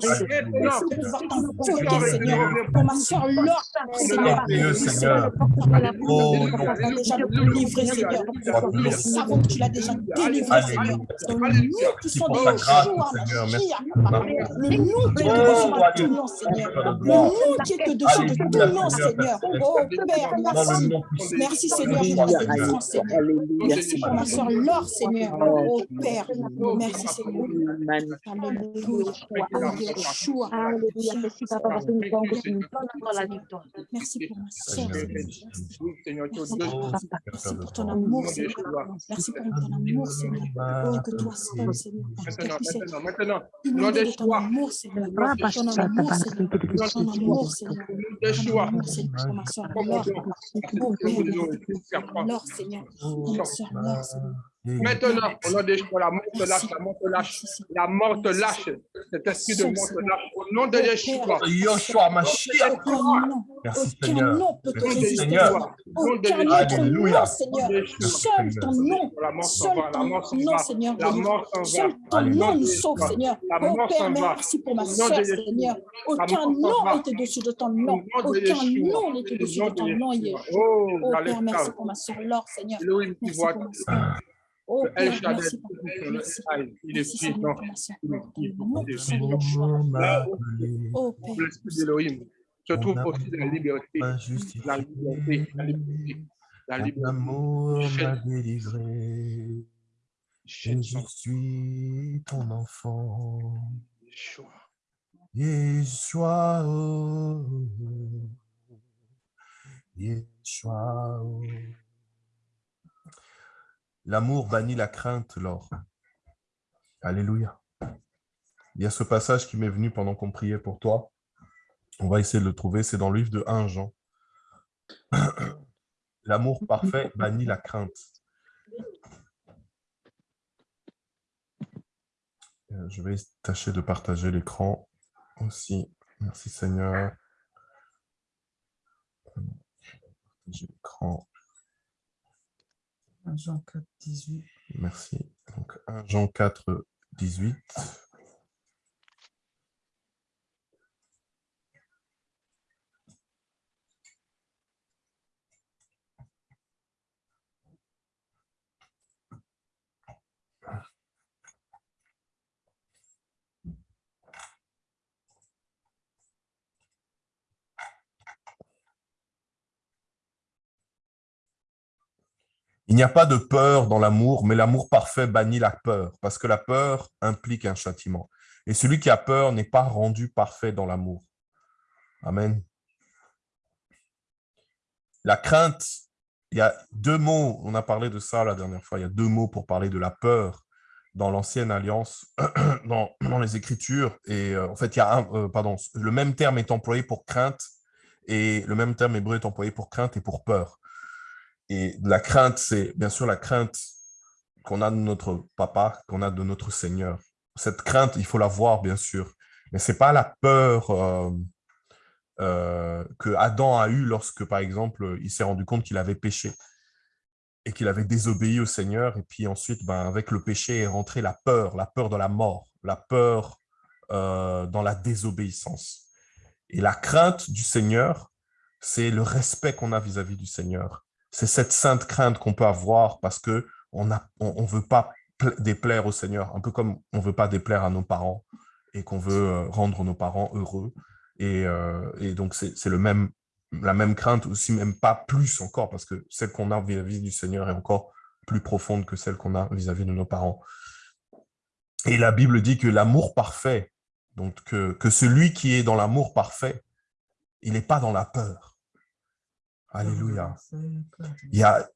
Seigneur. De Seigneur. Oh. Père, Merci pour ma soeur Laure, Seigneur. Seigneur. Oh, Seigneur. Nous savons que tu l'as déjà délivré, Seigneur. Merci. Mashiach, le nom qui est au-dessus de tout nom, Seigneur. Le nom qui est au-dessus de tout nom, Seigneur. Oh Père, merci. Merci, Seigneur, pour Seigneur. Merci pour ma soeur Laure, Seigneur. Oh Père, merci, Seigneur. Alléluia. Yeshua. Alléluia. Merci, papa, parce que nous pouvons continuer dans la victoire. Merci pour ma Merci pour ton amour, Seigneur. Merci pour ton amour, Seigneur. Oh, que toi seul, Seigneur, Maintenant, maintenant, nom de ton amour, Ton amour. Ton amour. Ton amour, ma ma Seigneur. Maintenant, au nom de Yeshua, la mort te lâche, la mort te lâche, la mort te lâche. Cet esprit de mort te lâche. Au nom de Yeshua. Yoshua, Mashiach. Aucun nom, Merci aucun Seigneur. nom peut te Merci résister. Seigneur. Aucun autre nom, Seigneur. Seul ton nom, La mort s'en seul ton nom. Seigneur. La mort s'en va. Seul ton nom nous sauve, Seigneur. La Oh mort Père, s'en va. merci pour ma nom soeur. Seigneur. Aucun nom va. n'est au-dessus de ton nom. nom Aucun nom au-dessus nom de ton nom, Yeshua. Oh, Père, merci pour ma soeur Laure, Seigneur. Merci pour ma soeur. Oh El Shaddai, il est puissant, il est puissant. Yeshua. Là où Oh Père, l'esprit d'Elohim se Mon trouve amour aussi la liberté, la liberté, la liberté, la liberté. amour m'a Chaîne, délivré. je suis ton enfant. Yeshua. Yeshua. oh. Yeshua. L'amour bannit la crainte, Laure. Alléluia. Il y a ce passage qui m'est venu pendant qu'on priait pour toi. On va essayer de le trouver. C'est dans le livre de 1 Jean. L'amour parfait bannit la crainte. Euh, Je vais tâcher de partager l'écran aussi. Merci Seigneur. Partager l'écran. Jean 4, 18. Merci. Donc 1 Jean 4, 18. Il n'y a pas de peur dans l'amour, mais l'amour parfait bannit la peur, parce que la peur implique un châtiment. Et celui qui a peur n'est pas rendu parfait dans l'amour. Amen. La crainte, il y a deux mots, on a parlé de ça la dernière fois, il y a deux mots pour parler de la peur dans l'ancienne alliance, dans, les Écritures. Et euh, en fait, il y a un, euh, pardon, le même terme est employé pour crainte et le même terme hébreu est employé pour crainte et pour peur. Et la crainte, c'est bien sûr la crainte qu'on a de notre papa, qu'on a de notre Seigneur. Cette crainte, il faut la voir, bien sûr. Mais ce n'est pas la peur euh, euh, que Adam a eue lorsque, par exemple, il s'est rendu compte qu'il avait péché et qu'il avait désobéi au Seigneur. Et puis ensuite, ben, avec le péché est rentrée la peur, la peur de la mort, la peur euh, dans la désobéissance. Et la crainte du Seigneur, c'est le respect qu'on a vis-à-vis du Seigneur. C'est cette sainte crainte qu'on peut avoir parce que on ne veut pas déplaire au Seigneur, un peu comme on ne veut pas déplaire à nos parents et qu'on veut euh, rendre nos parents heureux. Et, euh, donc, c'est le même, la même crainte, aussi même pas plus encore, parce que celle qu'on a vis-à-vis du Seigneur est encore plus profonde que celle qu'on a vis-à-vis -vis de nos parents. Et la Bible dit que l'amour parfait, donc que celui qui est dans l'amour parfait, il n'est pas dans la peur. Alléluia. Il, y a,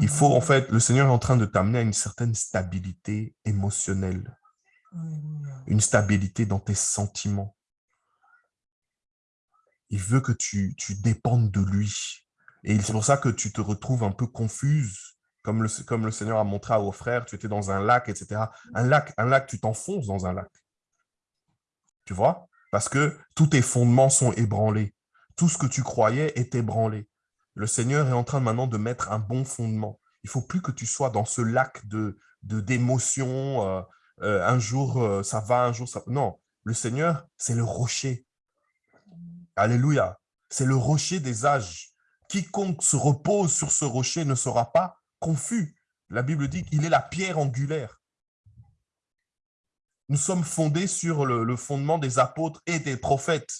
il faut, en fait, le Seigneur est en train de t'amener à une certaine stabilité émotionnelle, une stabilité dans tes sentiments. Il veut que tu, tu dépendes de lui. Et c'est pour ça que tu te retrouves un peu confuse, comme le, comme le Seigneur a montré à vos frères, tu étais dans un lac, etc. Un lac, un lac, tu t'enfonces dans un lac. Tu vois? Parce que tous tes fondements sont ébranlés. Tout ce que tu croyais est ébranlé. Le Seigneur est en train maintenant de mettre un bon fondement. Il faut plus que tu sois dans ce lac de d'émotions. Euh, euh, un jour, euh, ça va, un jour, ça... Non, le Seigneur, c'est le rocher. Alléluia. C'est le rocher des âges. Quiconque se repose sur ce rocher ne sera pas confus. La Bible dit qu'il est la pierre angulaire. Nous sommes fondés sur le, le fondement des apôtres et des prophètes.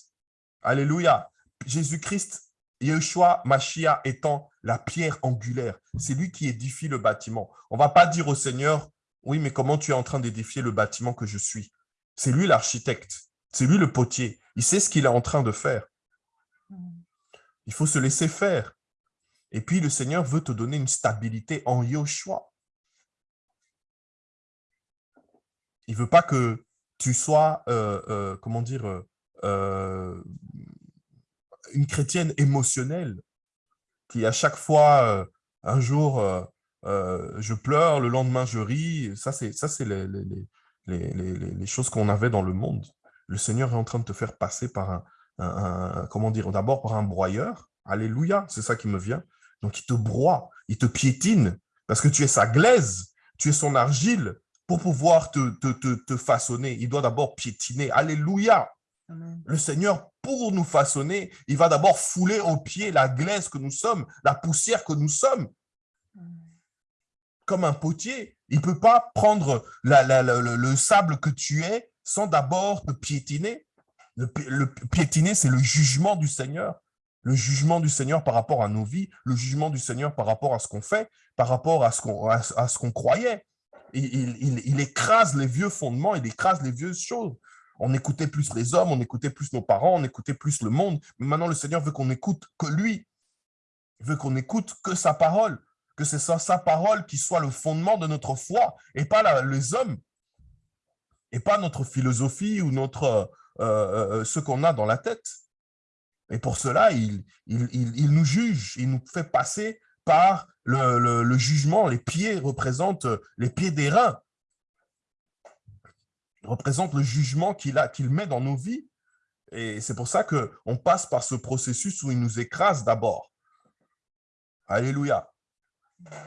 Alléluia. Jésus-Christ Yeshua Mashiach étant la pierre angulaire, c'est lui qui édifie le bâtiment. On ne va pas dire au Seigneur, oui, mais comment tu es en train d'édifier le bâtiment que je suis? C'est lui l'architecte, c'est lui le potier. Il sait ce qu'il est en train de faire. Il faut se laisser faire. Et puis le Seigneur veut te donner une stabilité en Yeshua. Il ne veut pas que tu sois, euh, euh, comment dire, euh, une chrétienne émotionnelle qui à chaque fois, euh, un jour, euh, euh, je pleure, le lendemain je ris. Ça, c'est les, les, les, les, choses qu'on avait dans le monde. Le Seigneur est en train de te faire passer par un, un- un- comment dire, d'abord par un broyeur. Alléluia, c'est ça qui me vient. Donc, il te broie, il te piétine, parce que tu es sa glaise, tu es son argile, pour pouvoir te, te, te, te façonner. Il doit d'abord piétiner. Alléluia. Le Seigneur, pour nous façonner, il va d'abord fouler aux pieds la glaise que nous sommes, la poussière que nous sommes. Comme un potier, il ne peut pas prendre le, le sable que tu es sans d'abord te piétiner. Le, pi- le piétiner, c'est le jugement du Seigneur. Le jugement du Seigneur par rapport à nos vies, le jugement du Seigneur par rapport à ce qu'on fait, par rapport à ce qu'on croyait. Il, écrase les vieux fondements, il écrase les vieux choses. On écoutait plus les hommes, on écoutait plus nos parents, on écoutait plus le monde. Mais maintenant, le Seigneur veut qu'on écoute que lui. Veut qu'on écoute que sa parole, que c'est sa, parole qui soit le fondement de notre foi et pas les hommes, et pas notre philosophie ou notre euh, euh, ce qu'on a dans la tête. Et pour cela, il, nous juge, il nous fait passer par le, le- le jugement. Les pieds représentent les pieds des reins, représentent le jugement qu'il met dans nos vies. Et c'est pour ça qu'on passe par ce processus où il nous écrase d'abord. Alléluia.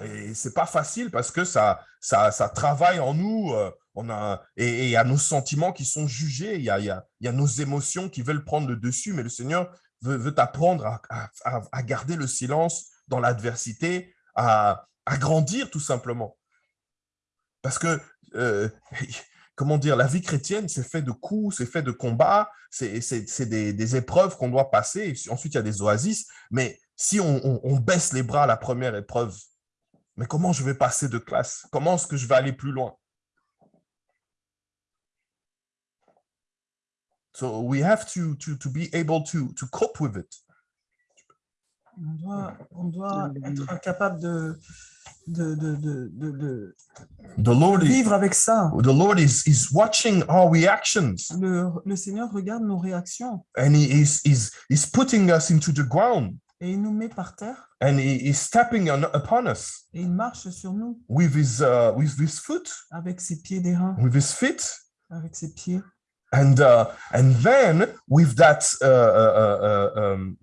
Et c'est pas facile parce que ça, ça, ça travaille en nous. euh, On a, et il y a nos sentiments qui sont jugés, il y a, y a- nos émotions qui veulent prendre le dessus, mais le Seigneur veut, veut à- à- à garder le silence dans l'adversité, à, à grandir tout simplement. Parce que, euh, comment dire, la vie chrétienne, c'est fait de coups, c'est fait de combats, c'est des, épreuves qu'on doit passer. Ensuite, il y a des oasis. Mais si on, baisse les bras à la première épreuve, mais comment je vais passer de classe? Comment est-ce que je vais aller plus loin? So we have to, to, be able to cope with it. On doit, on doit être capable de, de, de, de, de- de The Lord is, vivre avec ça. the Lord is, is watching our reactions. Le, le Seigneur regarde nos réactions. And he is is is putting us into the ground. Et il nous met par terre. And he is stepping on, upon us. Et il marche sur nous. With his uh, with his foot, avec ses pieds d'airain, with his feet, avec ses pieds. and uh, and then with that uh, uh, uh, uh, um,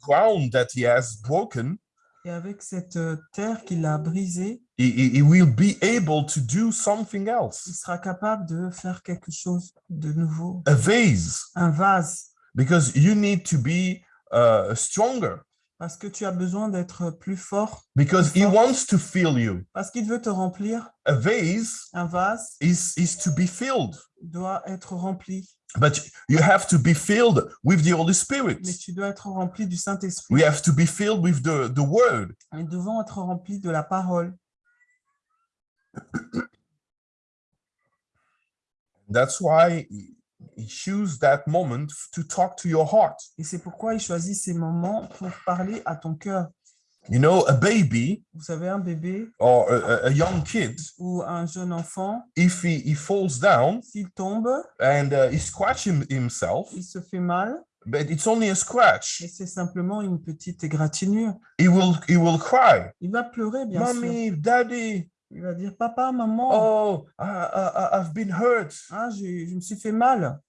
ground that he has broken, Et avec cette euh, terre qu'il a brisée, he, he will be able to do something il else. sera capable de faire quelque chose de nouveau. A vase, Un vase, because you need to be uh, stronger, parce que tu as besoin d'être plus fort, because he wants to fill you. parce qu'il veut te remplir. A vase Un vase is is to be filled, doit être rempli, but you have to be filled with the Holy Spirit. mais tu dois être rempli du Saint-Esprit. We have to be filled with the, the word. Nous devons être remplis de la parole. That's why he he choose that moment to talk to your heart. Et c'est pourquoi il choisit ces moments pour parler à ton cœur. You know, a baby Vous savez, un bébé or a, young kid, ou un jeune enfant, if he, he falls down s'il tombe, and uh, he scratch him, himself, il se fait mal, but it's only a scratch, et c'est simplement une petite égratignure. he will he will cry, Il va pleurer, bien sûr. "Mommy, Daddy, Il va dire, papa, maman, oh, I, I, I've been hurt." ah, je me suis fait mal.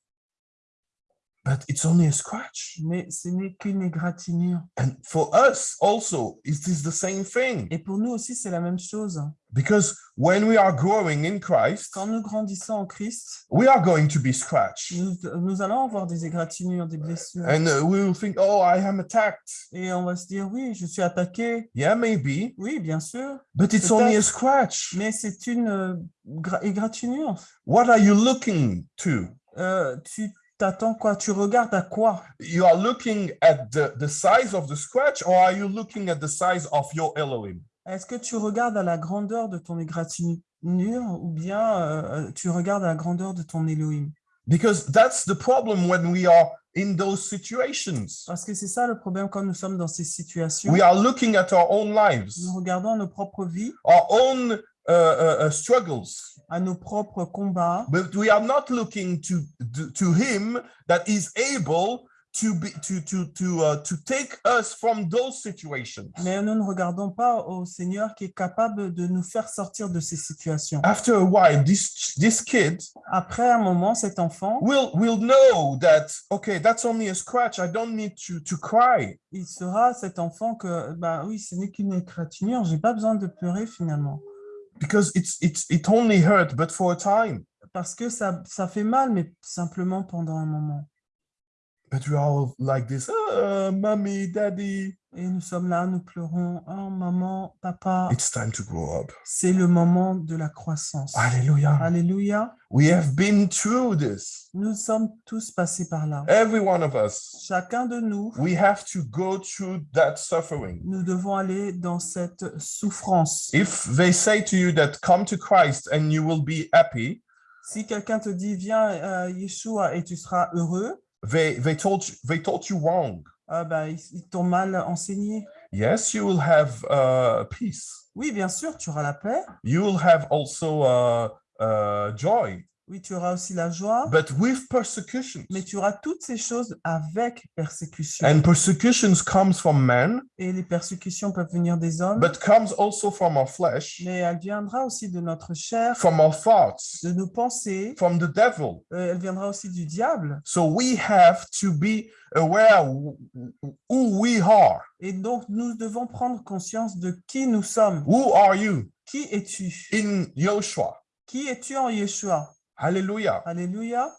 But it's only a scratch. Mais ce n'est qu'une égratignure. And for us also, it is the same thing. Et pour nous aussi, c'est la même chose. Because when we are growing in Christ, Quand nous grandissons en Christ, we are going to be scratched. nous, nous allons avoir des égratignures, des blessures. And uh, we will think, oh, I am attacked. Et on va se dire, oui, je suis attaqué. Yeah, maybe, Oui, bien sûr. but it's only a scratch. Mais c'est une euh, gra- égratignure. What are you looking to? Euh, tu t'attends quoi? Tu regardes à quoi? You are looking at the, the size of the scratch, or are you looking at the size of your Elohim? Est-ce que tu regardes à la grandeur de ton égratignure ou bien euh, tu regardes à la grandeur de ton Elohim Because that's the problem when we are in those situations. Parce que c'est ça le problème quand nous sommes dans ces situations. We are looking at our own lives, Nous regardons nos propres vies, our own uh, uh, uh, struggles, à nos propres combats, but we are not looking to, to, to Him that is able to be to to to uh, to take us from those situations. Mais nous ne regardons pas au Seigneur qui est capable de nous faire sortir de ces situations. After a while, this this kid Après un moment, cet enfant, will will know that okay, that's only a scratch. I don't need to to cry. il sera cet enfant que, bah oui, ce n'est qu'une égratignure, j'ai pas besoin de pleurer finalement. Because it's it's it only hurt but for a time Parce que ça, ça fait mal, mais simplement pendant un moment. but we are all like this ah, mommy daddy Et nous sommes là, nous pleurons, oh maman, papa, it's time to grow up c'est le moment de la croissance. hallelujah Alléluia. we have been through this Nous sommes tous passés par là. every one of us Chacun de nous, we have to go through that suffering nous devons aller dans cette souffrance. if they say to you that come to christ and you will be happy Si quelqu'un te dit, viens, euh, Yeshua, et tu seras heureux, they they told you they told you wrong ah bah, ils, ils t'ont mal enseigné. yes you will have uh, peace Oui, bien sûr, tu auras la paix. you will have also uh, uh, joy Oui, tu auras aussi la joie. but with persecutions Mais tu auras toutes ces choses avec persécution. And persecutions comes from man, Et les persécutions peuvent venir des hommes, but comes also from our flesh, mais elle viendra aussi de notre chair, from our thoughts, de nos pensées. from the devil. Euh, elle viendra aussi du diable. So we have to be aware wh- who we are. Et donc, nous devons prendre conscience de qui nous sommes. Who are you? Qui es-tu? In Joshua? Qui es-tu en Yeshua Hallelujah. Alléluia.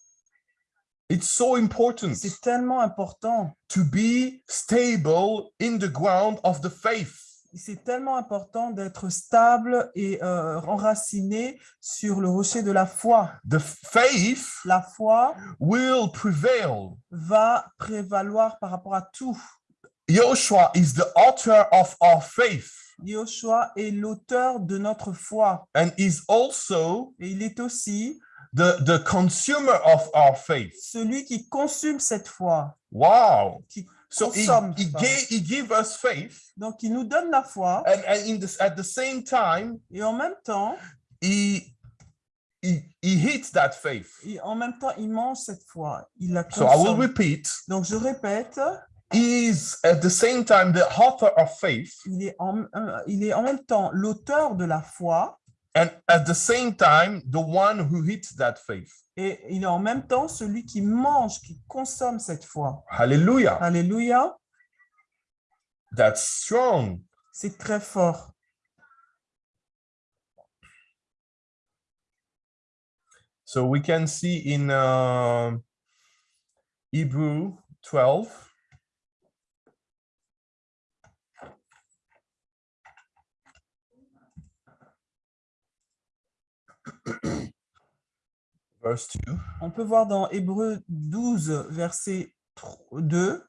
It's so important C'est tellement important. to be stable in the ground of the faith. C'est tellement important d'être stable et euh, enraciné sur le rocher de la foi. The faith La foi will prevail. va prévaloir par rapport à tout. Joshua is the author of our faith Yoshua est l'auteur de notre foi and is also et il est aussi the, the consumer of our faith. celui qui consume cette foi. Wow. Qui So he, consomme, he, pardon. gave, he gave us faith Donc, il nous donne la foi and, and in this, at the same time, et en même temps, he, he, he hits that faith. et en même temps, il mange cette foi. Il la So I will consomme. repeat, Donc, je répète, he is at the same time the author of faith il est en, euh, il est en même temps l'auteur de la foi and at the same time the one who hits that faith. et il est en même temps celui qui mange, qui consomme cette foi. Hallelujah. Alléluia, That's strong. c'est très fort. So we can see in uh, Hebrew 12, On peut voir dans Hébreu 12, verset 2,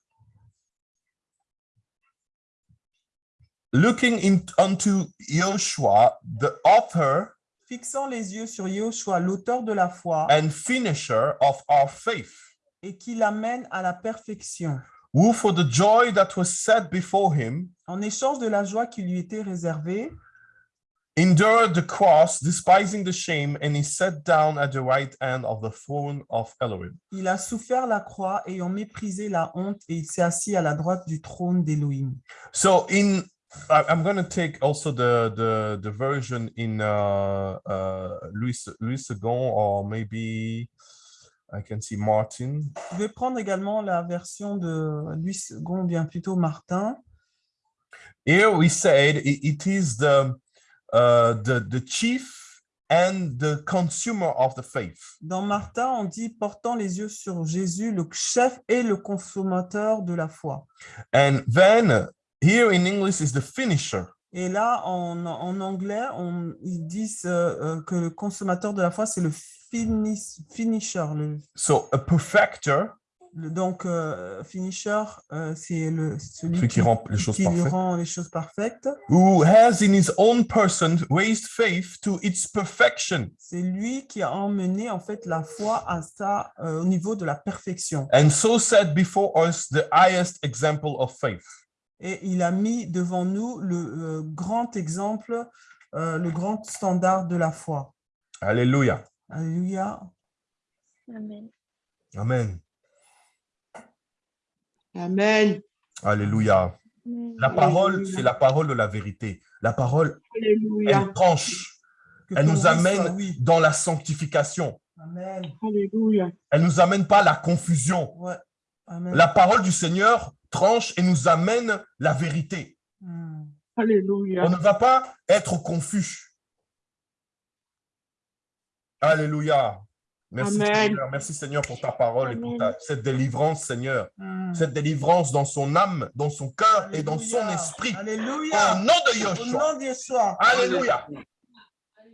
Looking in, unto Joshua, the author fixant les yeux sur Yoshua, l'auteur de la foi, and finisher of our faith, et qui l'amène à la perfection, who for the joy that was set before him en échange de la joie qui lui était réservée, endured the cross, despising the shame, and he sat down at the right hand of the throne of Elohim. il a souffert la croix ayant méprisé la honte et il s'est assis à la droite du trône d'Élohim. So in I'm going to take also the the the version in uh, uh, Louis Louis II or maybe I can see Martin. Je vais prendre également la version de Louis II, bien plutôt Martin. Here we said i- it is the uh, the the chief and the consumer of the faith. Dans Martin, on dit portant les yeux sur Jésus, le chef et le consommateur de la foi. And then here in English is the finisher. Et là, en, en anglais, on, ils disent euh, euh, que le consommateur de la foi, c'est le finis- finisher. Le, So a perfecter, donc, euh, finisher, euh, c'est le, celui celui qui rend les choses qui lui parfaites, rend les choses parfaites. who has in his own person raised faith to its perfection. C'est lui qui a emmené en fait la foi à ça, euh, au niveau de la perfection. and so set before us the highest example of faith. Et il a mis devant nous le euh, grand exemple, euh, le grand standard de la foi. Hallelujah. Alléluia. Amen. Amen. Amen. Alléluia. La parole, c'est la parole de la vérité. La parole, Alléluia. elle tranche. Que Elle nous amène oui. dans la sanctification. Amen. Alléluia. Elle nous amène pas à la confusion. Ouais. Amen. La parole du Seigneur tranche et nous amène la vérité. Hmm. Alléluia. On ne va pas être confus. Alléluia. Merci Amen. Seigneur. Merci Seigneur pour ta parole et pour ta- cette délivrance, Seigneur. Hmm. Cette délivrance dans son âme, dans son cœur et dans son esprit. Alléluia. Au nom de Au Yeshua. nom de Yeshua. Alléluia.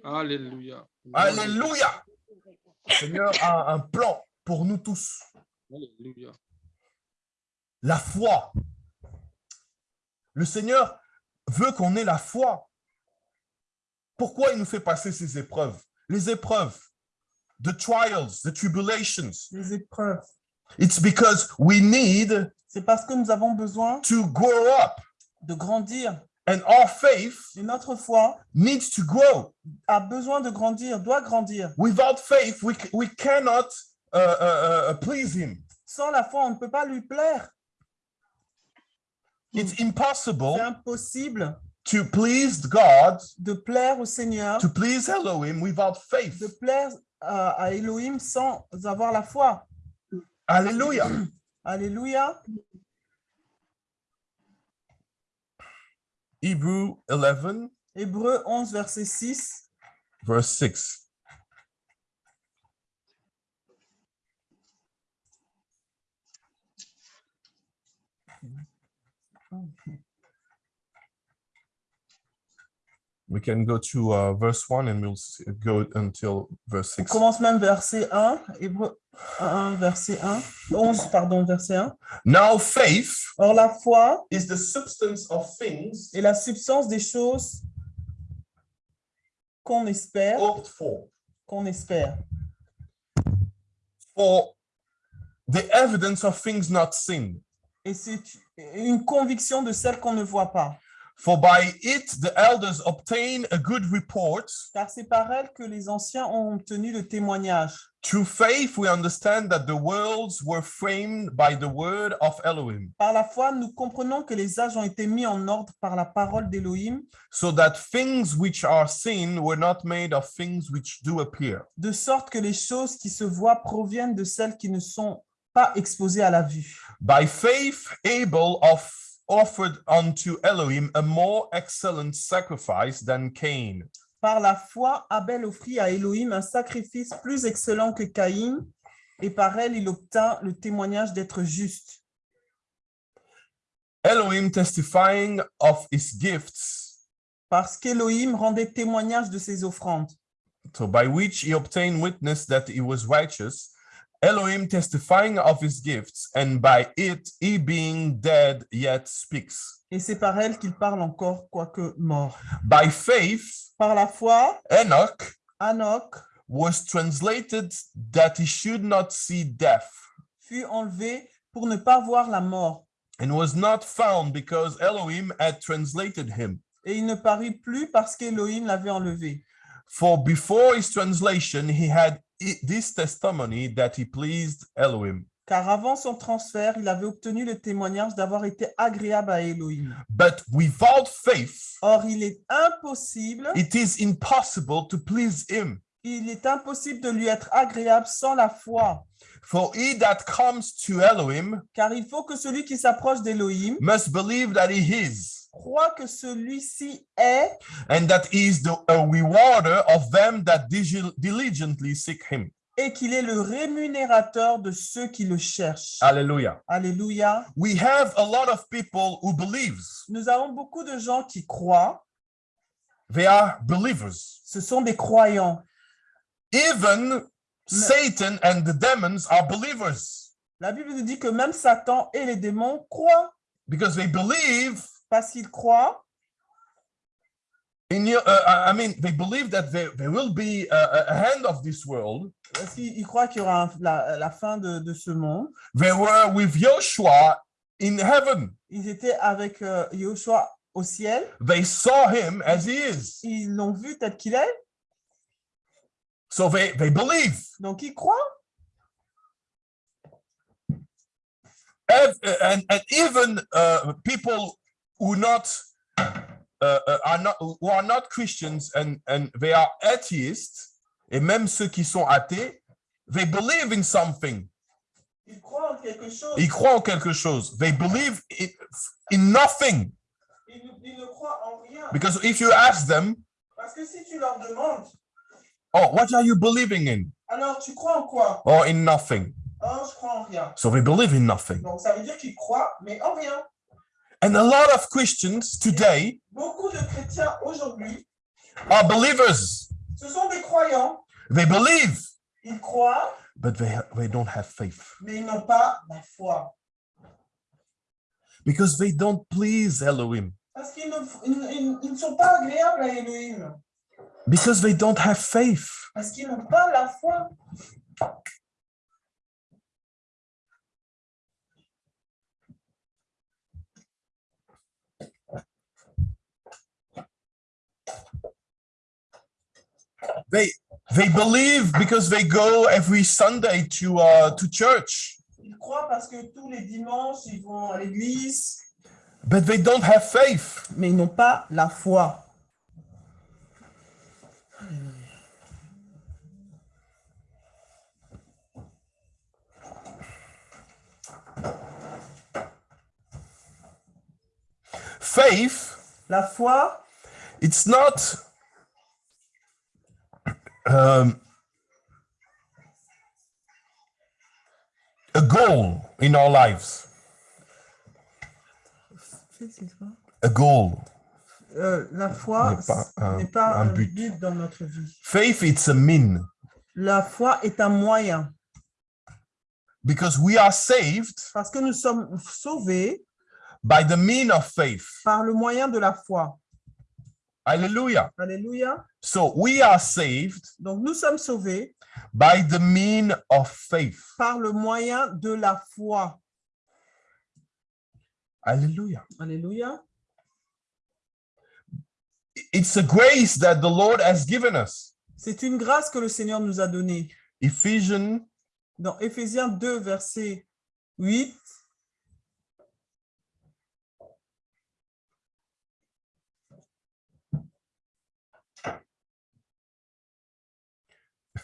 Alléluia. Alléluia. Le Seigneur a un plan pour nous tous. Alléluia. La foi. Le Seigneur veut qu'on ait la foi. Pourquoi il nous fait passer ces épreuves? Les épreuves, the trials, the tribulations. Les épreuves. It's because we need C'est parce que nous avons besoin to grow up de grandir. and our faith Et notre foi needs to grow. a besoin de grandir, doit grandir. Without faith, we, we cannot uh, uh, uh, please him. Sans la foi, on ne peut pas lui plaire. It's impossible C'est impossible to please God, de plaire au Seigneur, to please Elohim without faith. de plaire à, à Elohim sans avoir la foi. Hallelujah. Alléluia. Hebrew 11, Hébreu 11, verset 6. verse 6. We can go to uh, verse 1 and we'll go until verse On 6. commence même verset 1. Hébreu 1, verset 1. 11, pardon, verset 1. Now faith Or la foi is the substance of things est la substance des choses qu'on espère, hoped for, qu'on espère. for the evidence of things not seen. Et c'est une conviction de celle qu'on ne voit pas. For by it the elders obtain a good report. Car c'est par elle que les anciens ont obtenu le témoignage. Through faith, we understand that the worlds were framed by the word of Elohim, Par la foi, nous comprenons que les âges ont été mis en ordre par la parole d'Élohim, so that things which are seen were not made of things which do appear. de sorte que les choses qui se voient proviennent de celles qui ne sont pas exposées à la vue. By faith, Abel of, offered unto Elohim a more excellent sacrifice than Cain, Par la foi, Abel offrit à Élohim un sacrifice plus excellent que Caïn, et par elle, il obtint le témoignage d'être juste. Elohim testifying of his gifts, Parce qu'Élohim rendait témoignage de ses offrandes. so by which he obtained witness that he was righteous. Elohim testifying of his gifts, and by it he being dead yet speaks. Et c'est par elle qu'il parle encore, quoique mort. By faith, Par la foi, Enoch Anoch was translated that he should not see death, fut enlevé pour ne pas voir la mort, and was not found because Elohim had translated him. et il ne parut plus parce qu'Élohim l'avait enlevé. For before his translation, he had this testimony that he pleased Elohim. Car avant son transfert, il avait obtenu le témoignage d'avoir été agréable à Élohim. But without faith, Or, il est impossible, it is impossible to please him. il est impossible de lui être agréable sans la foi. For he that comes to Elohim Car il faut que celui qui s'approche d'Élohim must believe that he is, croit que celui-ci est and that he is the a rewarder of them that digi- diligently seek him. et qu'il est le rémunérateur de ceux qui le cherchent. Alléluia. We have a lot of people who believes. Nous avons beaucoup de gens qui croient. They are believers. Ce sont des croyants. Even Satan and the demons are believers La Bible nous dit que même Satan et les démons croient because they believe parce qu'ils croient in uh, I mean, they believe that there, there will be a, a hand of this world. parce qu'ils ils croient qu'il y aura un- la, la fin de, de ce monde. They were with Joshua in heaven. Ils étaient avec euh, Yoshua au ciel. They saw him as he is. Ils l'ont vu tel qu'il est. So they, they believe. Donc ils croient. ev- and, and even uh, people who not uh, uh, are not who are not Christians and and they are atheists, et même ceux qui sont athées, they believe in something. Ils croient en quelque chose. Ils croient en quelque chose. They believe in, in nothing. Ils, ils ne croient en rien. Because if you ask them, Parce que si tu leur demandes, oh, what are you believing in? alors tu crois en quoi Or in nothing. Oh, je crois en rien. So they believe in nothing. Donc ça veut dire qu'ils croient, mais en rien. And a lot of Christians today Beaucoup de chrétiens aujourd'hui, are believers. ce sont des croyants. They believe, Ils croient, but they, they don't have faith mais ils n'ont pas la foi. because they don't please Elohim, Parce qu'ils ne, ils- ils- ils ne sont pas agréables à Elohim. because they don't have faith. They they believe because they go every Sunday to uh, to church, Ils croient parce que tous les dimanches, ils vont à l'église, but they don't have faith. mais ils n'ont pas la foi. Faith, La foi, it's not um, a goal in our lives. A goal. euh, la foi N'est pas un- pas un un but. but dans notre vie. Faith, it's a mean La foi est un moyen because we are saved parce que nous sommes sauvés by the mean of faith. par le moyen de la foi. Hallelujah. Alléluia. So we are saved Donc nous sommes sauvés by the mean of faith. par le moyen de la foi. Hallelujah. Alléluia. It's a grace that the Lord has given us. C'est une grâce que le Seigneur nous a donnée. Ephesians Dans Éphésiens 2, verset 8,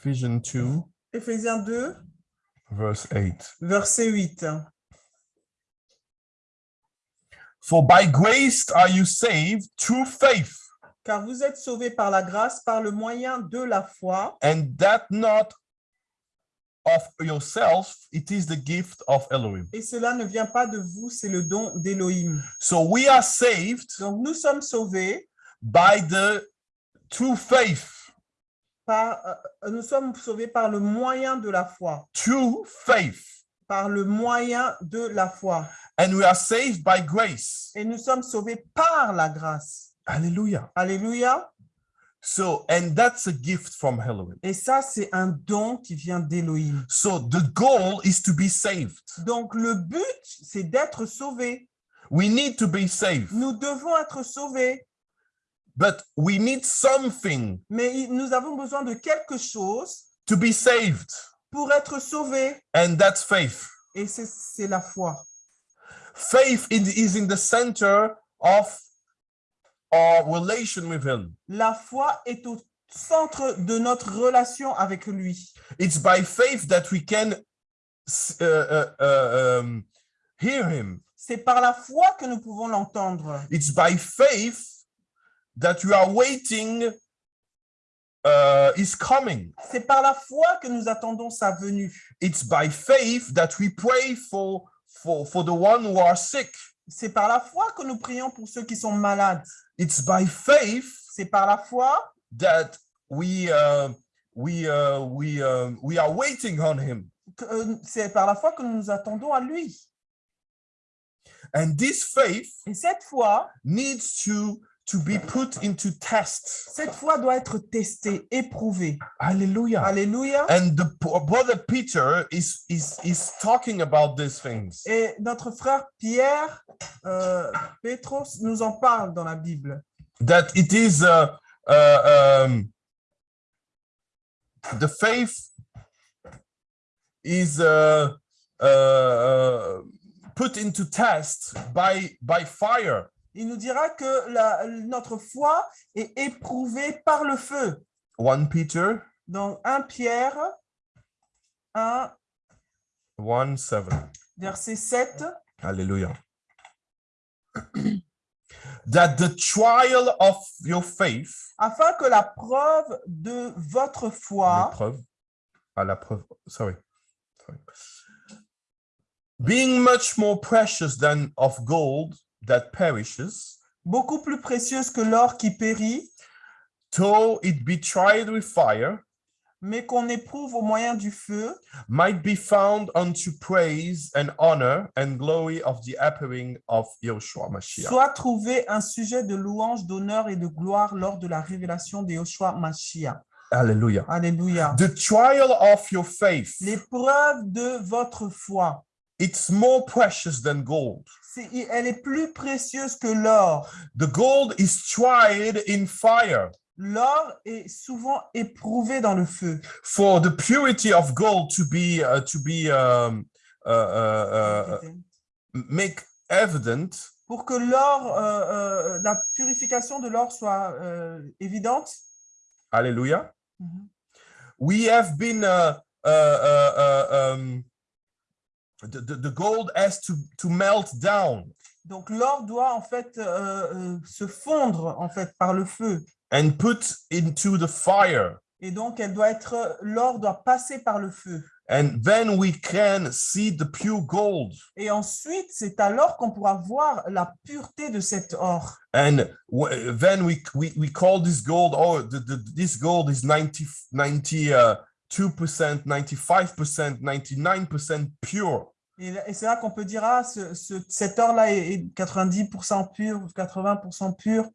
Ephesians 2 Éphésiens 2, verse 8. verset 8. For by grace are you saved through faith, Car vous êtes sauvés par la grâce, par le moyen de la foi, and that not of yourself, it is the gift of Elohim. et cela ne vient pas de vous, c'est le don d'Élohim. So we are saved Donc nous sommes sauvés by the through faith, par, euh, nous sommes sauvés par le moyen de la foi, through faith, par le moyen de la foi. and we are saved by grace. Et nous sommes sauvés par la grâce. Hallelujah. Alléluia. So, and that's a gift from Elohim. Et ça, c'est un don qui vient d'Élohim. So the goal is to be saved. Donc le but, c'est d'être sauvés. We need to be saved, Nous devons être sauvés, but we need something mais nous avons besoin de quelque chose to be saved, pour être sauvés. and that's faith. Et c'est la foi. Faith is in the center of our relation with Him. La foi est au centre de notre relation avec lui. It's by faith that we can uh, uh, uh, um, hear Him. C'est par la foi que nous pouvons l'entendre. It's by faith that we are waiting uh, His coming. C'est par la foi que nous attendons sa venue. It's by faith that we pray for for for the one who are sick. C'est par la foi que nous prions pour ceux qui sont malades. It's by faith C'est par la foi that we uh, we uh, we uh, we are waiting on Him. que- euh, c'est par la foi que nous nous attendons à lui. And this faith Et cette foi, needs to to be put into test. cette foi doit être testée, éprouvée. Hallelujah. Alléluia. And the brother Peter is is is talking about these things. Et notre frère Pierre, euh, Pétros, nous en parle dans la Bible. That it is uh, uh, um, the faith is uh, uh, uh, put into test by, by fire. Il nous dira que la- notre foi est éprouvée par le feu. 1 Peter Dans 1 Pierre 1, 1 7. verset 7, Hallelujah. that the trial of your faith, afin que la preuve de votre foi, l'épreuve, à la preuve, sorry, sorry. being much more precious than of gold that perishes, beaucoup plus précieuse que l'or qui périt, though it be tried with fire, mais qu'on éprouve au moyen du feu, might be found unto praise and honor and glory of the appearing of Yeshua Mashiach. soit trouvé un sujet de louange, d'honneur et de gloire lors de la révélation de Yoshua Mashiach. Hallelujah. Alléluia. The trial of your faith, L'épreuve de votre foi, it's more precious than gold. C'est- elle est plus précieuse que l'or. The gold is tried in fire. L'or est souvent éprouvé dans le feu. For the purity of gold to be uh, to be um, uh, uh, uh, make evident, Pour que l'or, euh, euh, la purification de l'or soit euh, évidente, hallelujah. Mhm. We have been uh, uh, uh, uh, um, the, the, the gold has to, to melt down. Donc l'or doit en fait euh, euh, se fondre en fait par le feu. And put into the fire. Et donc elle doit être l'or doit passer par le feu. And then we can see the pure gold. Et ensuite, c'est alors qu'on pourra voir la pureté de cet or. And then we, we, we call this gold, oh, the, the, this gold is 90, 90 uh, 2%, 95%, 99% pure. Et, c'est là qu'on peut dire, ah, ce, ce, cet or-là est, 90% pur ou 80% pur.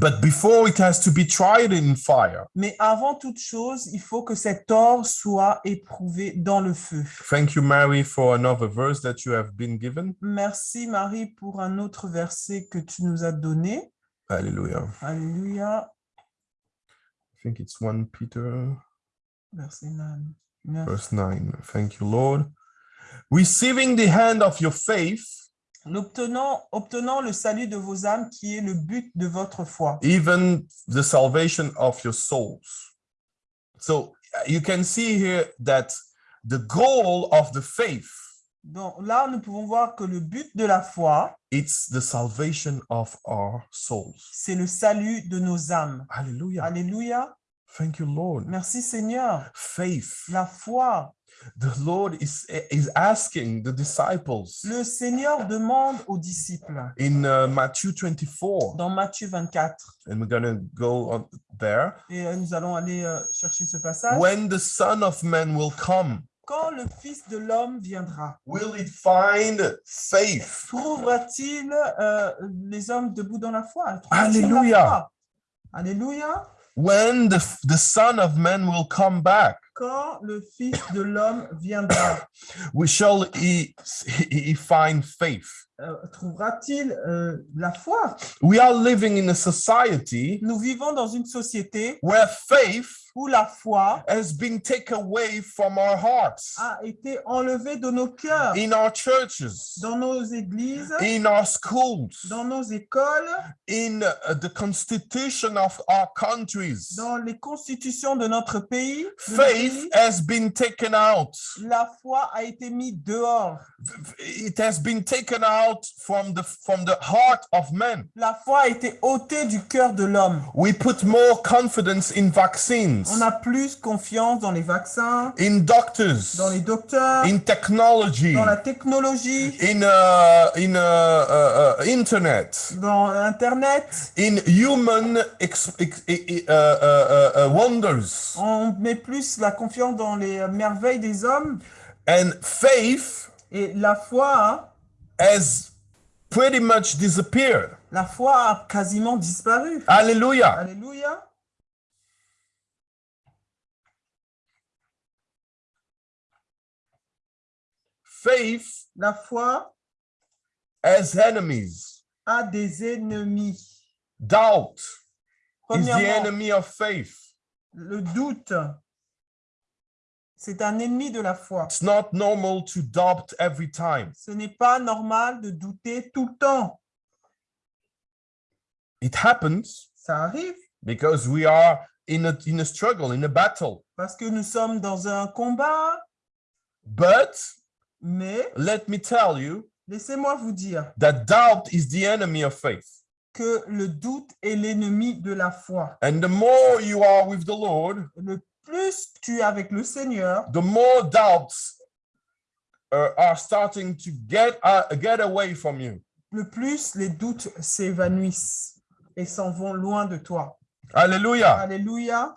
But before it has to be tried in fire. Mais avant toute chose, il faut que cet or soit éprouvé dans le feu. Thank you Mary for another verse that you have been given. Merci Marie pour un autre verset que tu nous as donné. Alléluia. Alléluia. I think it's 1 Peter Verset 9. neuf. verse 9. Thank you, Lord. Receiving the hand of your faith, L'obtenant- obtenant le salut de vos âmes qui est le but de votre foi. even the salvation of your souls. So uh, you can see here that the goal of the faith, Donc là, nous pouvons voir que le but de la foi, it's the salvation of our souls. c'est le salut de nos âmes. Hallelujah. Alléluia. Thank you, Lord. Merci Seigneur. Faith. La foi. The Lord is, is asking the disciples Le Seigneur demande aux disciples in uh, Matthew 24, dans Matthieu 24, and we're going to go on there. et euh, nous allons aller euh, chercher ce passage. When the Son of Man will come, Quand le Fils de l'homme viendra, will it find faith? trouvera-t-il euh, les hommes debout dans la foi? Alléluia. Alléluia. When the, the Son of Man will come back, Quand le Fils de l'homme viendra, we shall he, he find faith. euh, trouvera-t-il euh, la foi? We are living in a society Nous vivons dans une société where faith où la foi has been taken away from our hearts, a été enlevée de nos cœurs, in our churches, dans nos églises, in our schools, dans nos écoles, in uh, the constitution of our countries. dans les constitutions de notre pays. de nos Faith pays. has been taken out. La foi a été mise dehors. It has been taken out from the from the heart of men. La foi a été ôtée du cœur de l'homme. We put more confidence in vaccines, On a plus confiance dans les vaccins, in doctors, dans les docteurs, in technology, dans la technologie, in uh, in uh, uh, uh, internet, dans Internet. in human ex- ex- uh, uh, uh, uh, wonders, On met plus la confiance dans les merveilles des hommes. and faith Et la foi, has pretty much disappeared. la foi a quasiment disparu. Hallelujah. Alléluia. Faith La foi has enemies. a des ennemis. Doubt is the enemy of faith. le doute C'est un ennemi de la foi. It's not normal to doubt every time. Ce n'est pas normal de douter tout le temps. It happens Ça arrive because we are in a, in a struggle, in a battle. parce que nous sommes dans un combat, But mais let me tell you laissez-moi vous dire that doubt is the enemy of faith. que le doute est l'ennemi de la foi. And the more you are with the Lord, Le plus tu es avec le Seigneur, the more doubts uh, are starting to get, uh, get away from you. le plus les doutes s'évanouissent et s'en vont loin de toi. Hallelujah. Alléluia.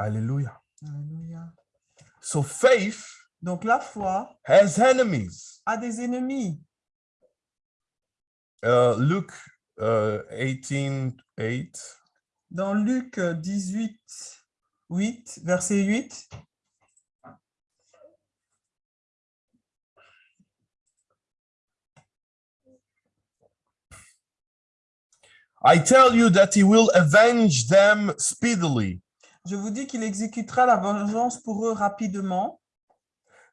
Hallelujah. Alléluia. So faith Donc la foi has enemies. a des ennemis. Uh, Luke uh, 18, 8. Dans Luc 18, 8, verset 8, I tell you that he will avenge them speedily. Je vous dis qu'il exécutera la vengeance pour eux rapidement.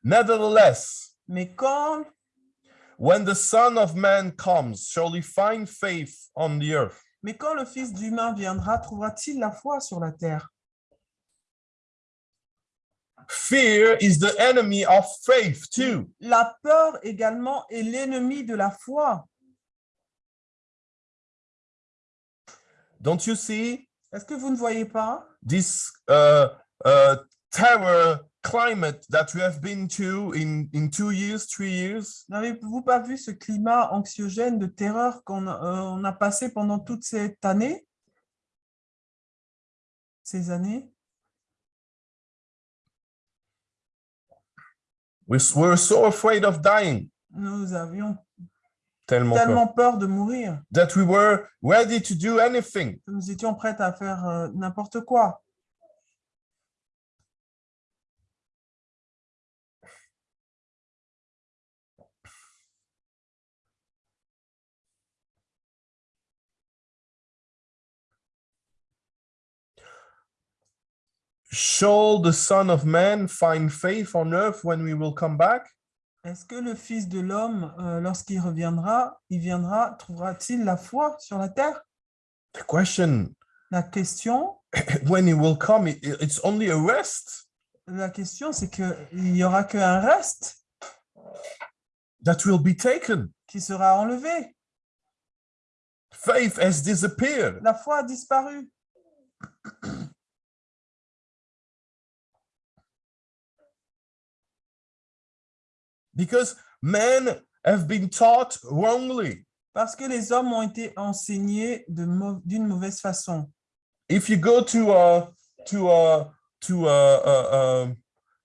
Nevertheless, Mais quand, when the Son of Man comes, shall he find faith on the earth? mais quand le Fils d'humain viendra, trouvera-t-il la foi sur la terre? Fear is the enemy of faith too. La peur également est l'ennemi de la foi. Don't you see? Est-ce que vous ne voyez pas? This uh, uh, terror climate that we have been to in, in two years, three years? N'avez-vous pas vu ce climat anxiogène de terreur qu'on euh, on a passé pendant toute cette année? Ces années? We were so afraid of dying, Nous avions tellement peur, de mourir that we were ready to do anything. que nous étions prêts à faire euh, n'importe quoi. Shall the Son of Man find faith on earth when we will come back? Est-ce que le Fils de l'homme, euh, lorsqu'il reviendra, il viendra, trouvera-t-il la foi sur la terre? The question, La question, when he will come, it- it's only a rest la question, c'est qu'il n'y aura qu'un reste that will be taken. qui sera enlevé. Faith has disappeared. La foi a disparu. Because men have been taught wrongly. Parce que les hommes ont été enseignés d'une mauvaise façon. If you go to uh, to uh, to uh, uh, um,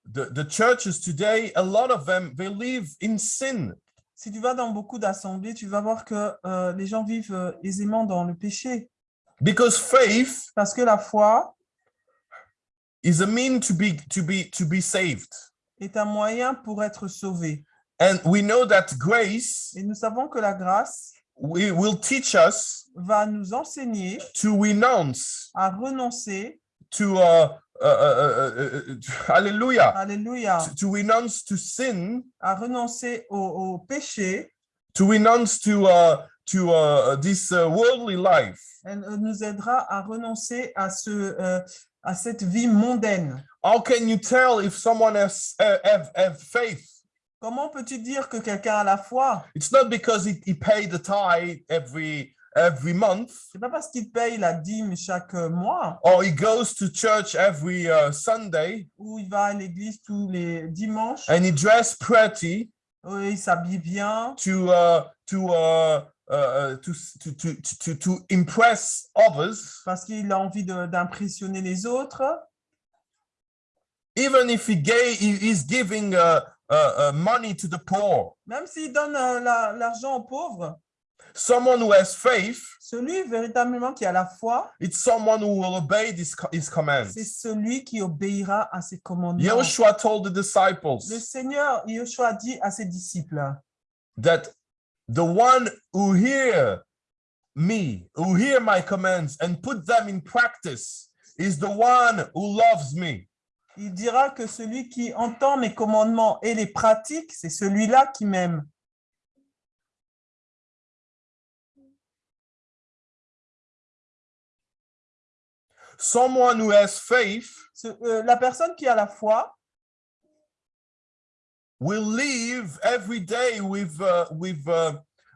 the the churches today, a lot of them they live in sin. Si tu vas dans beaucoup d'assemblées, tu vas voir que euh, les gens vivent euh, aisément dans le péché. Because faith Parce que la foi is a mean to be to be to be saved, est un moyen pour être sauvé. and we know that grace Et nous savons que la grâce we, will teach us va nous enseigner to renounce à renoncer, to uh, uh, uh, uh, uh, uh, hallelujah alléluia, to, to renounce to sin à renoncer au, au péché. to renounce to uh, to uh, this uh, worldly life Elle euh, nous aidera à renoncer à, ce, euh, à cette vie mondaine. how can you tell if someone has uh, have, have faith? Comment peux-tu dire que quelqu'un a la foi? It's not because he, he paid the tithe every every month. C'est pas parce qu'il paye la dîme chaque euh, mois. Or he goes to church every uh, sunday. Ou il va à l'église tous les dimanches. And he dress pretty où il s'habille bien. to uh, to uh, uh, to, to to to to impress others. Parce qu'il a envie d'impressionner les autres. even if he gave he is giving uh, uh, uh, money to the poor. Même s'il donne euh, la- l'argent aux pauvres, someone who has faith. Celui véritablement qui a la foi, it's someone who will obey this, co- his commands. C'est celui qui obéira à ses commandements. Joshua told the Le disciples Seigneur, Yoshua a dit à ses disciples, that the one who hear me, who hear my commands and put them in practice, is the one who loves me. Il dira que celui qui entend mes commandements et les pratique, c'est celui-là qui m'aime. Someone who has faith euh, la personne qui a la foi will live every day with with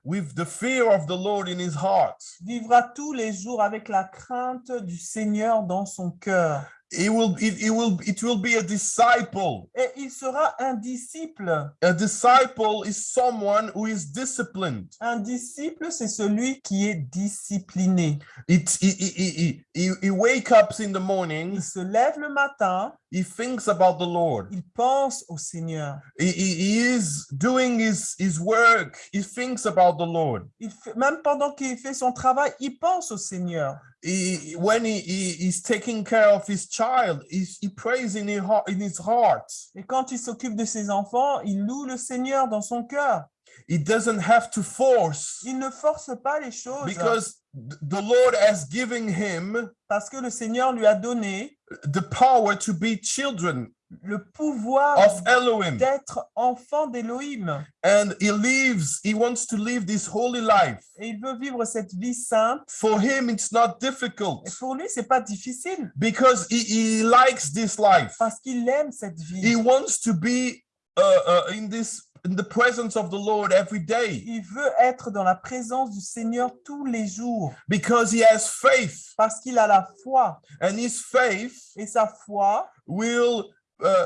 with the fear of the Lord in his heart. vivra tous les jours avec la crainte du Seigneur dans son cœur. He will it, it will it will be a disciple. Et il sera un disciple. A disciple is someone who is disciplined. Un disciple, c'est celui qui est discipliné. It he, he, he, he, he wake up in the morning, Il se lève le matin, he thinks about the Lord. il pense au Seigneur. He, he, he is doing his, his work, he thinks about the Lord. Il fait- même pendant qu'il fait son travail, il pense au Seigneur. He, when he, he is taking care of his child, he, he prays in his, heart, in his heart. Et quand il s'occupe de ses enfants, il loue le Seigneur dans son cœur. He doesn't have to force Il ne force pas les choses because th- the Lord has given him parce que le Seigneur lui a donné the power to be children le pouvoir d'être enfant d'Élohim. And he lives, he wants to live this holy life. Et il veut vivre cette vie sainte. For him, it's not difficult Et pour lui, c'est pas difficile because he, he likes this life. parce qu'il aime cette He vie. wants to be uh, uh, in this in the presence of the Lord every day Il veut être dans la présence du Seigneur tous les jours because he has faith, parce qu'il a la foi. and his faith Et sa foi will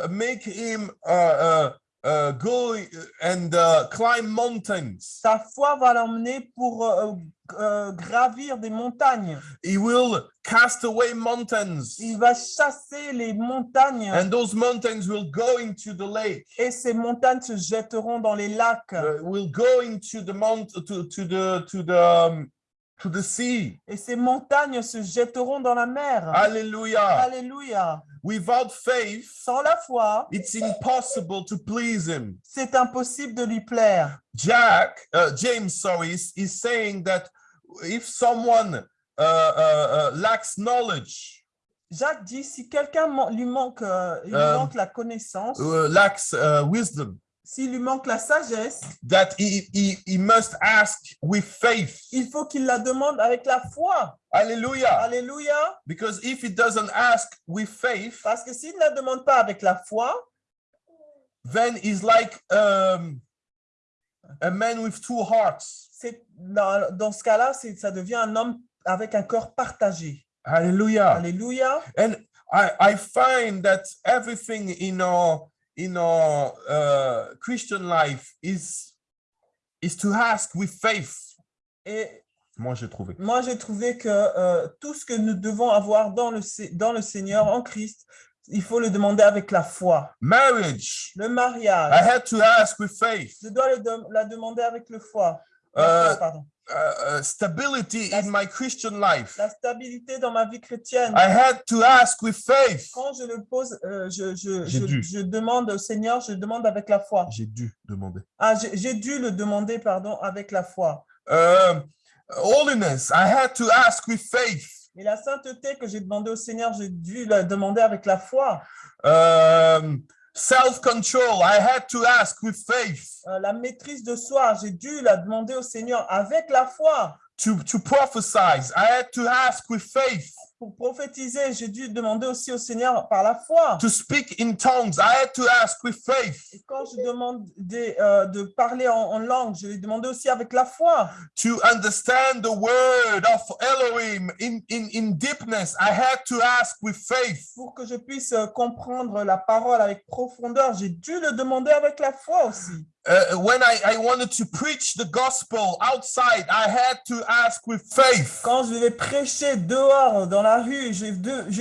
make him uh, uh, uh, go and uh, climb mountains. Sa foi va l'emmener pour euh, euh, gravir des montagnes. He will cast away mountains, Il va chasser les montagnes and those mountains will go into the lake. et ces montagnes se jetteront dans les lacs Uh, will go into the mount to to the to the um, to the sea. et ces montagnes se jetteront dans la mer. Hallelujah. Alléluia. Without faith, Sans la foi, it's impossible to please him. c'est impossible de lui plaire. Jack, uh, James, sorry, is, is saying that if someone uh, uh, uh, lacks knowledge, Jacques dit si quelqu'un man- lui manque, euh, il lui Euh, manque la connaissance, uh, lacks uh, wisdom, s'il lui manque la sagesse, that he, he, he must ask with faith. il faut qu'il la demande avec la foi. Hallelujah. Alléluia. Because if he doesn't ask with faith, Parce que s'il ne la demande pas avec la foi, then he's like um, a man with two hearts. c'est dans, dans ce cas-là, ça devient un homme avec un cœur partagé. Hallelujah. Alléluia. And I, I find that everything in our in our uh, Christian life is is to ask with faith. Et Moi, j'ai trouvé. moi, j'ai trouvé que euh, tout ce que nous devons avoir dans le, dans le Seigneur, en Christ, il faut le demander avec la foi. Marriage, Le I mariage, had to ask with faith. je dois le la demander avec le foi. La Euh, foi, pardon. Uh, uh, stability in my Christian life. La stabilité dans ma vie chrétienne. I had to ask with faith. Quand je le pose, euh, je, je, je- je demande au Seigneur, je demande avec la foi. J'ai dû demander. Ah, j'ai dû le demander, pardon, avec la foi. Um, holiness, I had to ask with faith. Et la sainteté que j'ai demandé au Seigneur, j'ai dû la demander avec la foi. Um, self-control, I had to ask with faith. Euh, la maîtrise de soi, j'ai dû la demander au Seigneur avec la foi. To, to prophesy, I had to ask with faith. Pour prophétiser, j'ai dû demander aussi au Seigneur par la foi. To speak in tongues, I had to ask with faith. Et quand je demande des, euh, de parler en, en langue, je l'ai demandé aussi avec la foi. To understand the word of Elohim in, in, in deepness, I had to ask with faith. Pour que je puisse euh, comprendre la parole avec profondeur, j'ai dû le demander avec la foi aussi. Uh, when I, I wanted to preach the gospel outside, I had to ask with faith. Quand je vais prêcher dehors dans la rue, j'ai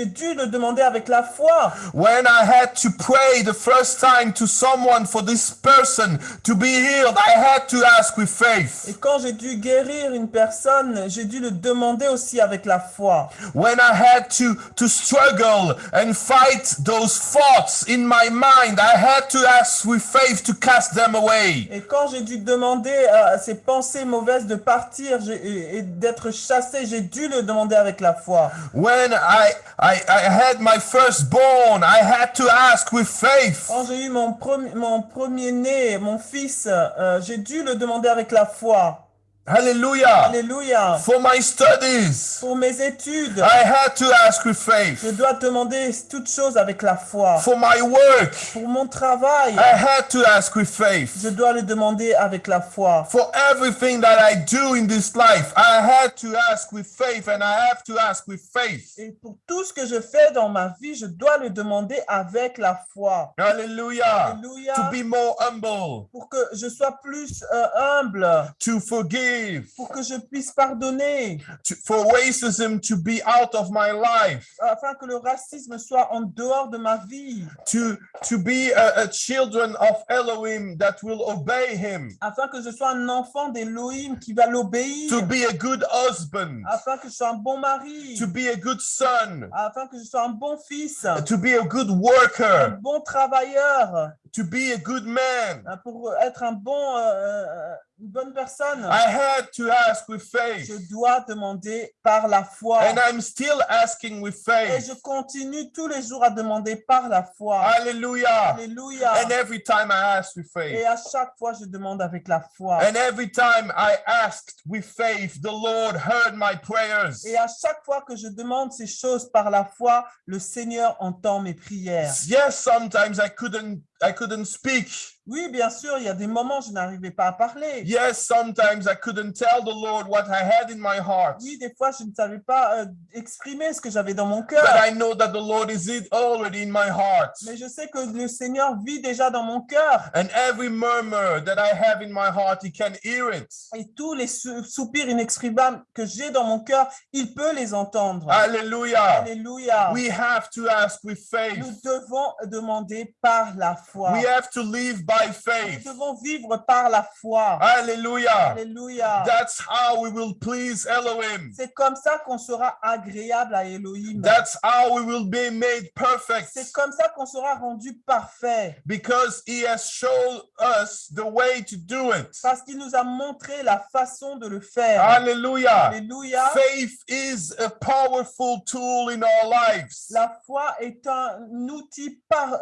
dû le demander avec la foi. When I had to pray the first time to someone for this person to be healed, I had to ask with faith. Et quand j'ai dû guérir une personne, j'ai dû le demander aussi avec la foi. When I had to, to struggle and fight those thoughts in my mind, I had to ask with faith to cast them away. Away. Et quand j'ai dû demander à ces pensées mauvaises de partir et, et d'être chassé, j'ai dû le demander avec la foi. When I, I, I had my firstborn, I had to ask with faith. Quand j'ai eu mon, premier mon premier-né, mon fils, euh, j'ai dû le demander avec la foi. Hallelujah. Alléluia. For my studies, Pour mes études, I had to ask with faith. je dois demander toutes choses avec la foi. For my work, Pour mon travail, I had to ask with faith. je dois le demander avec la foi. For everything that I do in this life, I had to ask with faith and I have to ask with faith. Et pour tout ce que je fais dans ma vie, je dois le demander avec la foi. Hallelujah. Alléluia. To be more humble, Pour que je sois plus euh, humble, to forgive, pour que je puisse pardonner, to, for racism to be out of my life, afin que le racisme soit en dehors de ma vie, to, to be a, a children of Elohim that will obey him, afin que je sois un enfant d'Élohim qui va l'obéir, to be a good husband, afin que je sois un bon mari, to be a good son, afin que je sois un bon fils, to be a good un worker, bon travailleur, to be a good man. hein, pour être un bon, euh, euh, une bonne personne. I had to ask with faith. Je dois demander par la foi. And I'm still asking with Et faith. je continue tous les jours à demander par la foi. Alléluia. And every time I ask with Et faith, à chaque fois, je demande avec la foi. and every time I asked with faith, the Lord heard my prayers. Et à chaque fois que je demande ces choses par la foi, le Seigneur entend mes prières. Yes, sometimes I couldn't I couldn't speak. Oui, bien sûr, il y a des moments où je n'arrivais pas à parler. Yes, sometimes I couldn't tell the Lord what I had in my heart. Oui, des fois, je ne savais pas euh, exprimer ce que j'avais dans mon cœur. But I know that the Lord is it already in my heart. Mais je sais que le Seigneur vit déjà dans mon cœur. And every murmur that I have in my heart, He can hear it. Et tous les sou- soupirs inexprimables que j'ai dans mon cœur, il peut les entendre. Hallelujah. Alléluia. We have to ask with Nous faith. devons demander par la foi. We have to live by Nous faith. devons vivre par la foi. Hallelujah. Alléluia. That's how we will please Elohim. C'est comme ça qu'on sera agréable à Elohim. That's how we will be made perfect C'est comme ça qu'on sera rendu parfait. because He has shown us the way to do it. Parce qu'il nous a montré la façon de le faire. Hallelujah. Alléluia. Faith is a powerful tool in our lives. La foi est un outil par, euh,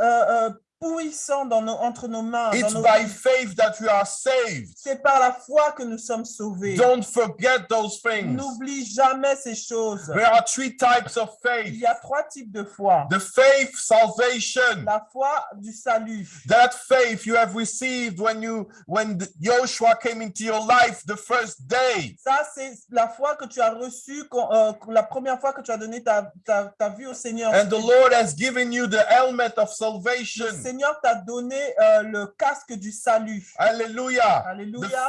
euh, puissant dans nos, entre nos mains. It's nos by vies. faith that we are saved. C'est par la foi que nous sommes sauvés. Don't forget those things. N'oublie jamais ces choses. There are three types of Il faith y a trois types de foi. the faith, salvation. La foi du salut. That faith you have received when you when Joshua came into your life the first day. Ça, c'est la foi que tu as reçue euh, la première fois que tu as donné ta, ta, ta vie au Seigneur. And the Lord has given you the helmet of salvation. Seigneur t'a donné euh, le casque du salut. The Alléluia.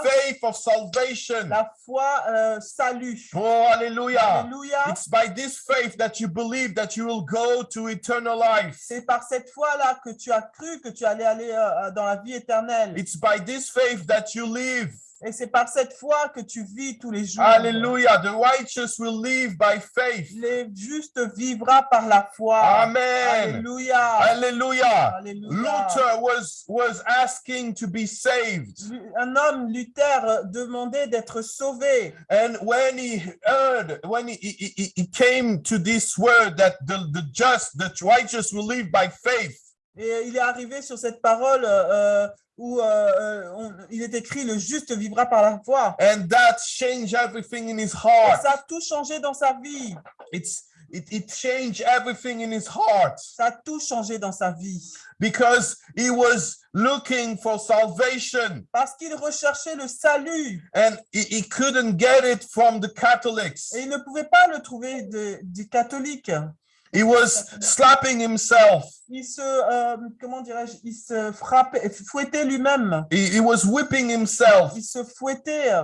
faith of salvation. La foi euh, salut. Oh, hallelujah. Alléluia. It's by this faith that you believe that you will go to eternal life. C'est par cette foi-là que tu as cru que tu allais aller euh, dans la vie éternelle. It's by this faith that you live. Et c'est par cette foi que tu vis tous les jours. Hallelujah. The righteous will live by faith. Le juste vivra par la foi. Amen. Alléluia. Alléluia. Luther was was asking to be saved. Un homme, Luther, demandait d'être sauvé. And when he heard, when he, he, he- he came to this word that the, the just, the righteous will live by faith, Et il est arrivé sur cette parole euh, euh, où euh, euh, on- il est écrit le juste vivra par la foi. and that changed everything in his Et heart. ça a tout changé dans sa vie. It's it, it changed everything in his heart Ça a tout changé dans sa vie. because he was looking for salvation Parce qu'il recherchait le salut. and he, he couldn't get it from the Catholics. Et il ne pouvait pas le trouver de- du catholique. He was slapping himself. Il se, euh, comment dirais-je, il se frappait, fouettait lui-même. He, he was whipping himself Il se fouettait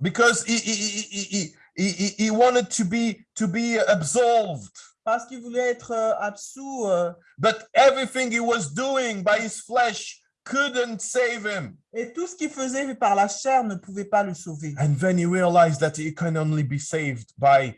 because he, he, he, he, he, he, he wanted to be to be absolved. parce qu'il voulait être euh, absous. euh, But everything he was doing by his flesh couldn't save him. et tout ce qu'il faisait par la chair ne pouvait pas le sauver. And then he realized that he can only be saved by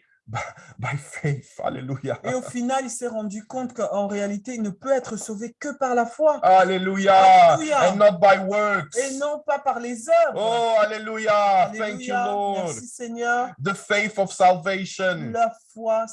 by faith. Hallelujah. Et au final, il s'est rendu compte qu'en réalité, il ne peut être sauvé que par la foi. Hallelujah. Alléluia. And not by works. Et non pas par les œuvres. Oh, hallelujah. Thank you, Alléluia. Lord. Merci Seigneur. The faith of salvation. La foi.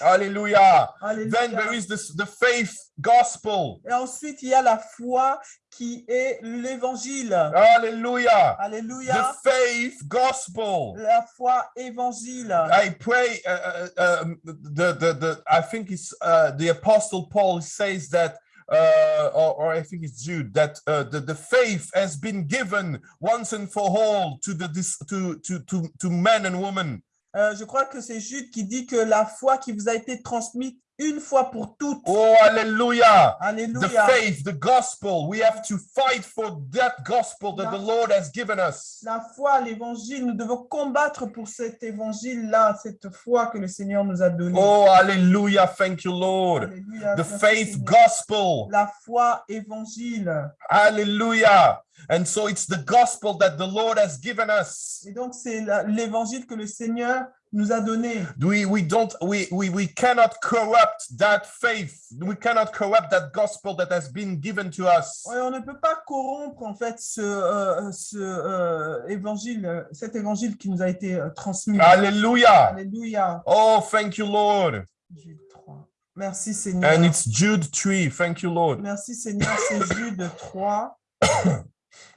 Alléluia. Then there is this the faith gospel. Et ensuite, il y a la foi qui est l'évangile. Hallelujah. Alléluia. The faith gospel. La foi évangile. I pray. Uh, uh, um, the, the the I think it's uh, the apostle Paul says that. Uh, or, or I think it's Jude that uh, the, the faith has been given once and for all to the to to to to men and women. Euh, je crois que c'est Jude qui dit que la foi qui vous a été transmise une fois pour toutes. Oh, hallelujah! The Alléluia. faith, the gospel. We have to fight for that gospel that the Lord has given us. La foi, l'évangile, nous devons combattre pour cet évangile-là, cette foi que le Seigneur nous a donnée. Oh, hallelujah! Thank you, Lord. Alléluia. The faith gospel. La foi évangile. Hallelujah! And so it's the gospel that the Lord has given us. Et donc, c'est la- l'évangile que le Seigneur nous a donné. We we don't we we we cannot corrupt that faith. We cannot corrupt that gospel that has been given to us. On ne peut pas corrompre en fait ce, euh, ce euh, évangile, euh, cet évangile qui nous a été transmis. Alléluia. Oh, thank you, Lord. Jude 3. Merci Seigneur. And it's Jude 3. Thank you, Lord. Merci Seigneur, c'est Jude 3.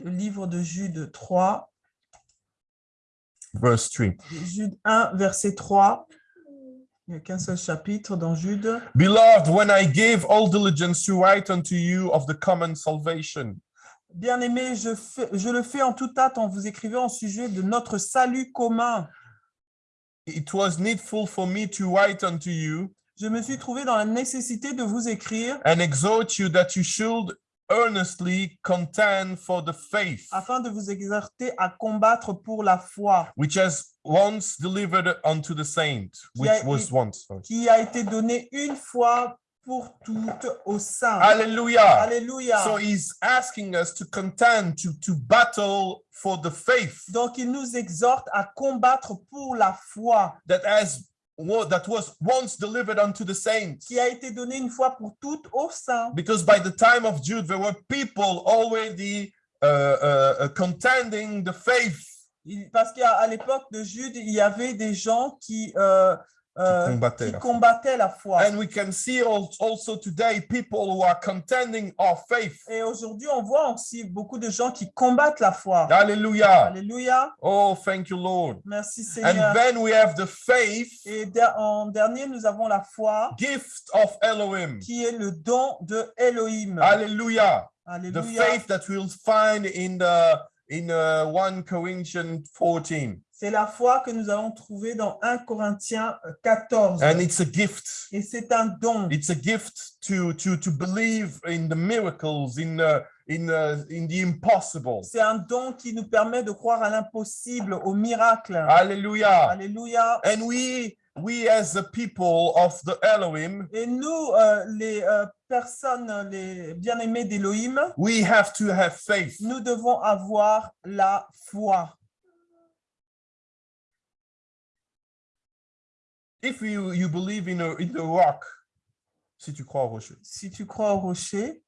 Le livre de Jude 3. Verse 3. Jude 1, verset 3. Il n'y a qu'un seul chapitre dans Jude. Beloved, when I gave all diligence to write unto you of the common salvation, Bien-aimé, je, fais- je le fais en toute hâte en vous écrivant au sujet de notre salut commun. it was needful for me to write unto you Je me suis trouvé dans la nécessité de vous écrire and exhort you that you should earnestly contend for the faith afin de vous exhorter à combattre pour la foi which has once delivered unto the saints, which a- was once. sorry. qui a été donnée une fois pour toutes aux saints. Hallelujah. Alléluia. So he's asking us to contend, to, to battle for the faith Donc, il nous exhorte à combattre pour la foi that has that was once delivered unto the saints. qui a été donnée une fois pour toutes aux saints. Because by the time of Jude, there were people already uh, uh, uh, contending the faith, Parce qu'à l'époque de Jude, il y avait des gens qui, euh, euh, combattaient qui la combattaient la foi. and we can see al- also today people who are contending our faith. Et aujourd'hui, on voit aussi beaucoup de gens qui combattent la foi. Hallelujah. Alléluia. Oh, thank you, Lord. Merci And Seigneur. then we have the faith, Et der- en dernier, nous avons la foi gift of Elohim. qui est le don de Elohim. The Alléluia. faith that we'll find in the in uh, 1 Corinthians 14. C'est la foi que nous allons trouver dans 1 Corinthiens 14. And it's a gift. Et c'est un don. It's a gift to to to believe in the miracles, in in in the impossible. C'est un don qui nous permet de croire à l'impossible, au miracle. Alléluia. And we we as the people of the Elohim, Et nous, euh, les euh, personnes, les bien-aimés d'Élohim, we have to have faith. nous devons avoir la foi. If you you believe in a, in the rock, si tu crois au rocher, Si tu crois au rocher,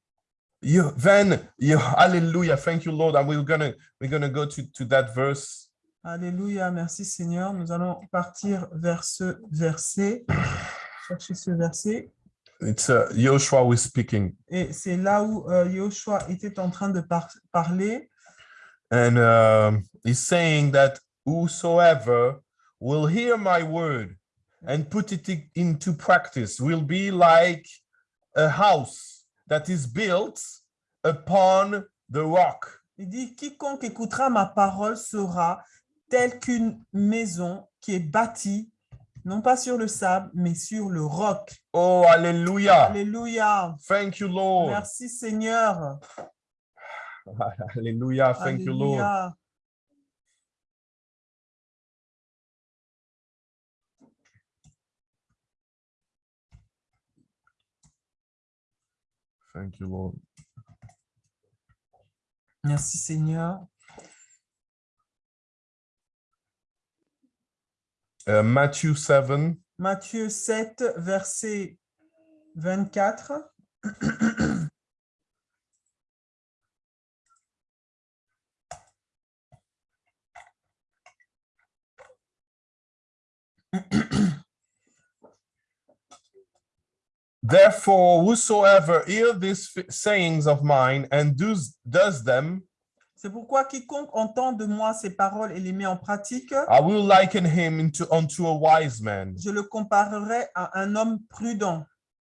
you then you hallelujah, thank you Lord, and we're gonna we're gonna go to to that verse. Alléluia, merci Seigneur. Nous allons partir vers ce verset, chercher ce verset. It's uh, Joshua was speaking, Et c'est là où euh, Yoshua était en train de par- parler. and um, he's saying that whosoever will hear my word and put it into practice will be like a house that is built upon the rock. Il dit, quiconque écoutera ma parole sera tel qu'une maison qui est bâtie, non pas sur le sable, mais sur le roc. Oh, hallelujah. Alléluia. Thank you, Lord. Merci Seigneur. Hallelujah. Thank you, Lord. Thank you, Lord. Merci Seigneur. uh, Matthew 7, Matthieu 7, verset 24. Therefore, whosoever hear these sayings of mine and does, does them, C'est pourquoi quiconque entend de moi ces paroles et les met en pratique, I will liken him into unto a wise man, je le comparerai à un homme prudent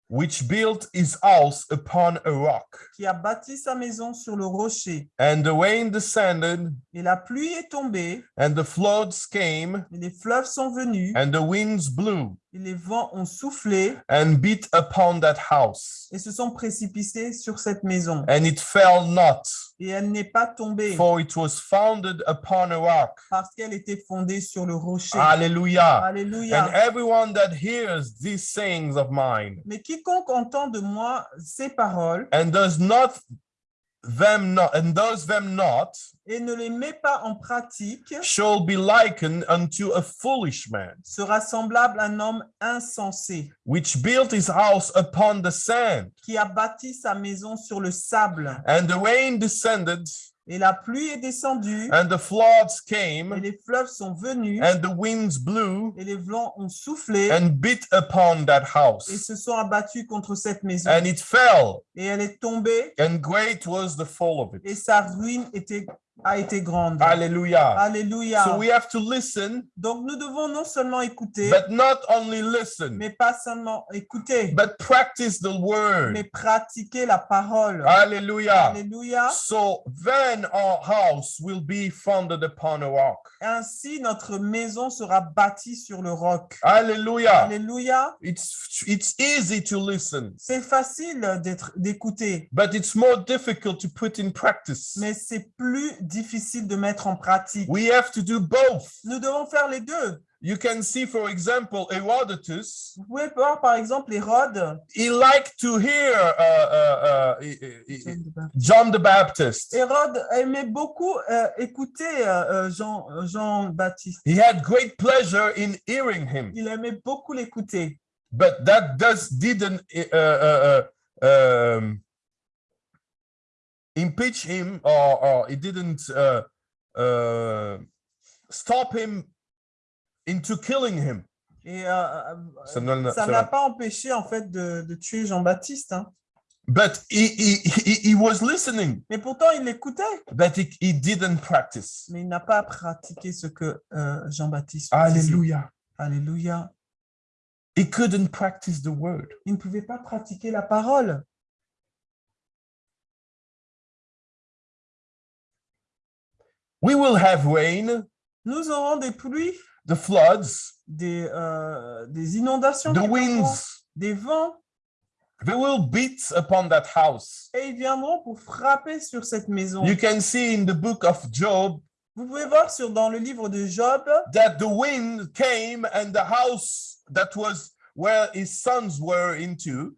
which built his house upon a rock. qui a bâti sa maison sur le rocher. And the rain descended, Et la pluie est tombée, and the floods came, et les fleuves sont venus, and the winds blew, les vents ont soufflé and beat upon that house. et se sont précipités sur cette maison. And it fell not, Et elle n'est pas tombée for it was founded upon a rock. parce qu'elle était fondée sur le rocher. Alléluia. And everyone that hears these sayings of mine Mais quiconque entend de moi ces paroles and does not them not and does them not et ne les met pas en pratique shall be likened unto a foolish man sera semblable à un homme insensé which built his house upon the sand qui a bâti sa maison sur le sable. and the rain descended Et la pluie est descendue, and the floods et came les fleuves sont venus, and the winds blew et les vents ont soufflé, and beat upon that et house se sont abattus contre cette maison. and it fell. Et elle est tombée, and great was the fall of et it sa ruine était, a été grande. hallelujah Alléluia. so we have to listen Donc nous devons non seulement écouter, but not only listen mais pas seulement écouter, but practice the word mais pratiquer la parole. hallelujah Alléluia. So then our house will be founded upon a rock. Ainsi, notre maison sera bâtie sur le roc. Hallelujah. Alléluia. It's it's easy to listen, C'est facile d'être d'écouter, but it's more difficult to put in practice. mais c'est plus difficile de mettre en pratique. We have to do both. Nous devons faire les deux. You can see, for example, Herodotus. Vous pouvez voir, par exemple, Hérode. He liked to hear uh, uh, uh, uh, uh, John the Baptist. Hérode aimait beaucoup euh, écouter euh, euh, Jean, Jean-Baptiste. He had great pleasure in hearing him, Il aimait beaucoup l'écouter. but that does didn't uh, uh, uh, um, impeach him, or, or it didn't uh, uh, stop him into killing him. Et euh, euh, Ça n'a pas empêché, en fait, de, de tuer Jean-Baptiste. hein. But he, he, he, he was listening, Mais pourtant, il l'écoutait. but he, he didn't practice. Mais il n'a pas pratiqué ce que euh, Jean-Baptiste faisait. Hallelujah. Alléluia. He couldn't practice the word. Il ne pouvait pas pratiquer la parole. We will have rain, Nous aurons des pluies, the floods, des, euh, des inondations, the winds. des vents, They will beat upon that house. et ils viendront pour frapper sur cette maison. You can see in the book of Job Vous pouvez voir sur, dans le livre de Job that the wind came and the house that was where his sons were into,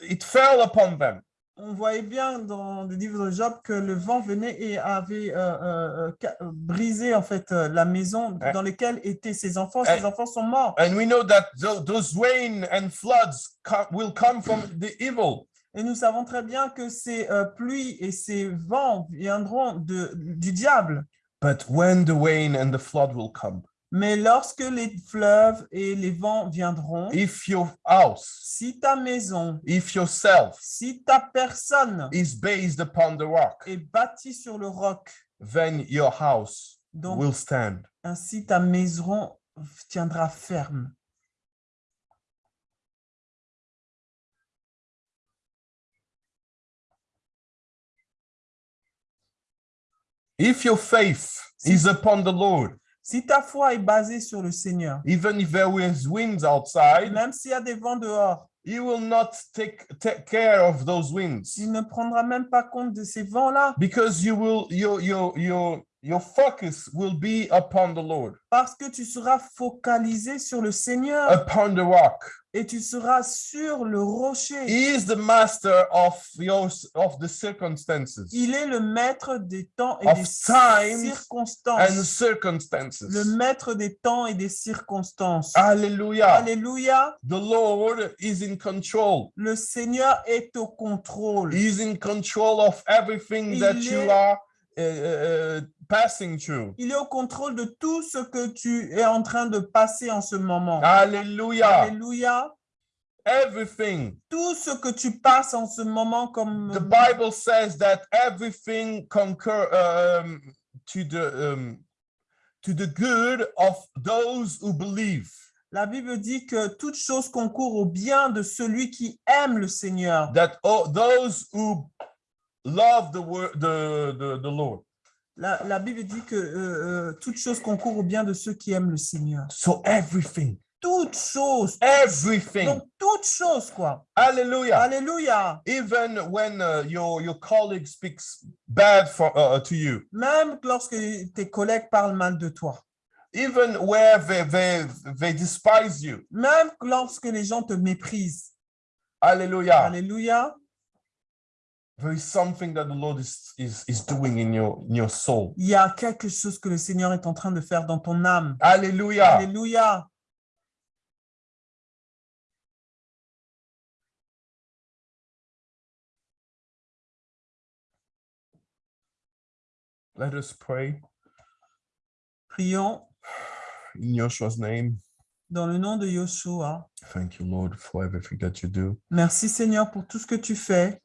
it fell upon them. On voyait bien dans le livre de Job que le vent venait et avait euh, euh, euh, brisé en fait la maison dans laquelle étaient ses enfants. Ses enfants sont morts. And we know that tho- those rain and floods will come from the evil. Et nous savons très bien que ces euh, pluies et ces vents viendront de, du diable. But when the rain and the flood will come, Mais lorsque les fleuves et les vents viendront, if your house, si ta maison, if yourself si ta personne is based upon the rock, est bâtie sur le roc, then your house donc will stand. ainsi ta maison tiendra ferme. If your faith is upon the Lord, Si ta foi est basée sur le Seigneur, even if there is winds outside, même s'il y a des vents dehors, he will not take, take care of those winds. il ne prendra même pas compte de ces vents-là. Because you will your your your your focus will be upon the Lord, Parce que tu seras focalisé sur le Seigneur upon the rock. et tu seras sur le rocher. He is the master of your of the circumstances Il est le maître des temps et Of des times circonstances. and circumstances. Le maître des temps et des circonstances. Hallelujah. Alléluia. The Lord is in control. Le Seigneur est au contrôle. He's in control of everything that Il you est- are uh, uh, uh, passing through. Il est au contrôle de tout ce que tu es en train de passer en ce moment. Hallelujah. Alléluia. Everything. Tout ce que tu passes en ce moment comme The Bible says that everything concur um, to the um, to the good of those who believe. La Bible dit que toute chose concourt au bien de celui qui aime le Seigneur. That all, those who love the word the, the, the Lord. La, la Bible dit que euh, euh, toute chose concourt au bien de ceux qui aiment le Seigneur. So everything. Toute chose. Everything. Donc, toute chose, quoi. Hallelujah. Alléluia. Even when uh, your your colleague speaks bad for uh, to you, Même lorsque tes collègues parlent mal de toi. even where they, they, they despise you. Même lorsque les gens te méprisent. Hallelujah. Alléluia. There is something that the Lord is, is, is doing in your, in your soul. Il y a quelque chose que le Seigneur est en train de faire dans ton âme. Hallelujah. Alléluia. Let us pray Prions in Yoshua's name. dans le nom de Yoshua. Thank you, Lord, for everything that you do. Merci Seigneur pour tout ce que tu fais.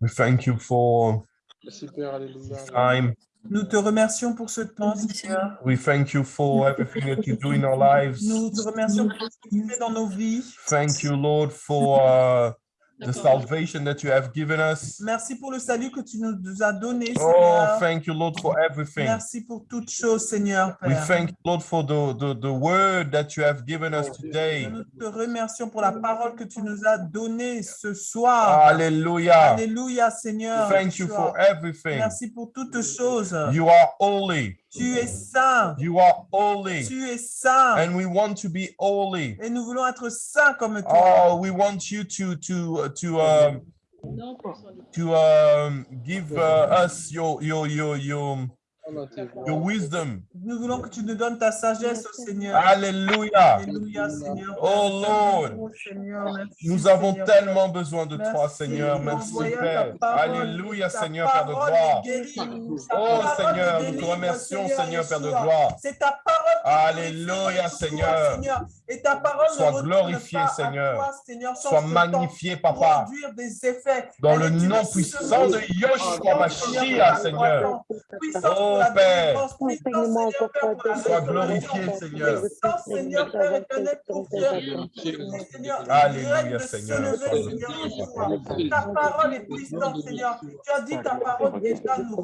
We thank you for Merci Père, Alléluia. time. Nous te remercions pour ce temps, Seigneur. We thank you for everything that you do in our lives. Nous te remercions pour ce que tu fais dans nos vies. Thank you, Lord, for uh, the salvation that you have given us. Merci pour le salut que tu nous as donné, Oh, Seigneur. thank you, Lord, for everything. Merci pour toutes choses, Seigneur, We Père. thank you, Lord, for the, the, the word that you have given us today. Nous te remercions pour la parole que tu nous as donnée ce soir. Hallelujah. Alléluia, Seigneur. Thank you for everything. Merci pour toutes choses. You are holy. Tu es saint. You are holy. Tu es saint. And we want to be holy. Et nous voulons être saints comme toi. Oh, we want you to to to um to um give uh, us your your your your your wisdom. Nous voulons que tu nous donnes ta sagesse, oh Seigneur. Hallelujah. Alléluia, Seigneur. Oh Lord. Oh, Seigneur, merci, Nous avons Seigneur. tellement besoin de toi, Seigneur. Merci, Père. Alléluia, Seigneur, Père de gloire. Oh, Seigneur, nous te remercions, Seigneur, Père de gloire. C'est ta parole Alléluia, Seigneur. Et ta parole Sois glorifié, Seigneur. Sois magnifié, Papa. Dans le nom puissant de Yoshua Mashiach, Seigneur. Pour Oh, Père. Sois glorifié, Seigneur. Seigneur, Père éternel, pour faire Seigneur, Alléluia, Seigneur. Ta parole est puissante, Seigneur. Tu as dit ta parole déjà nous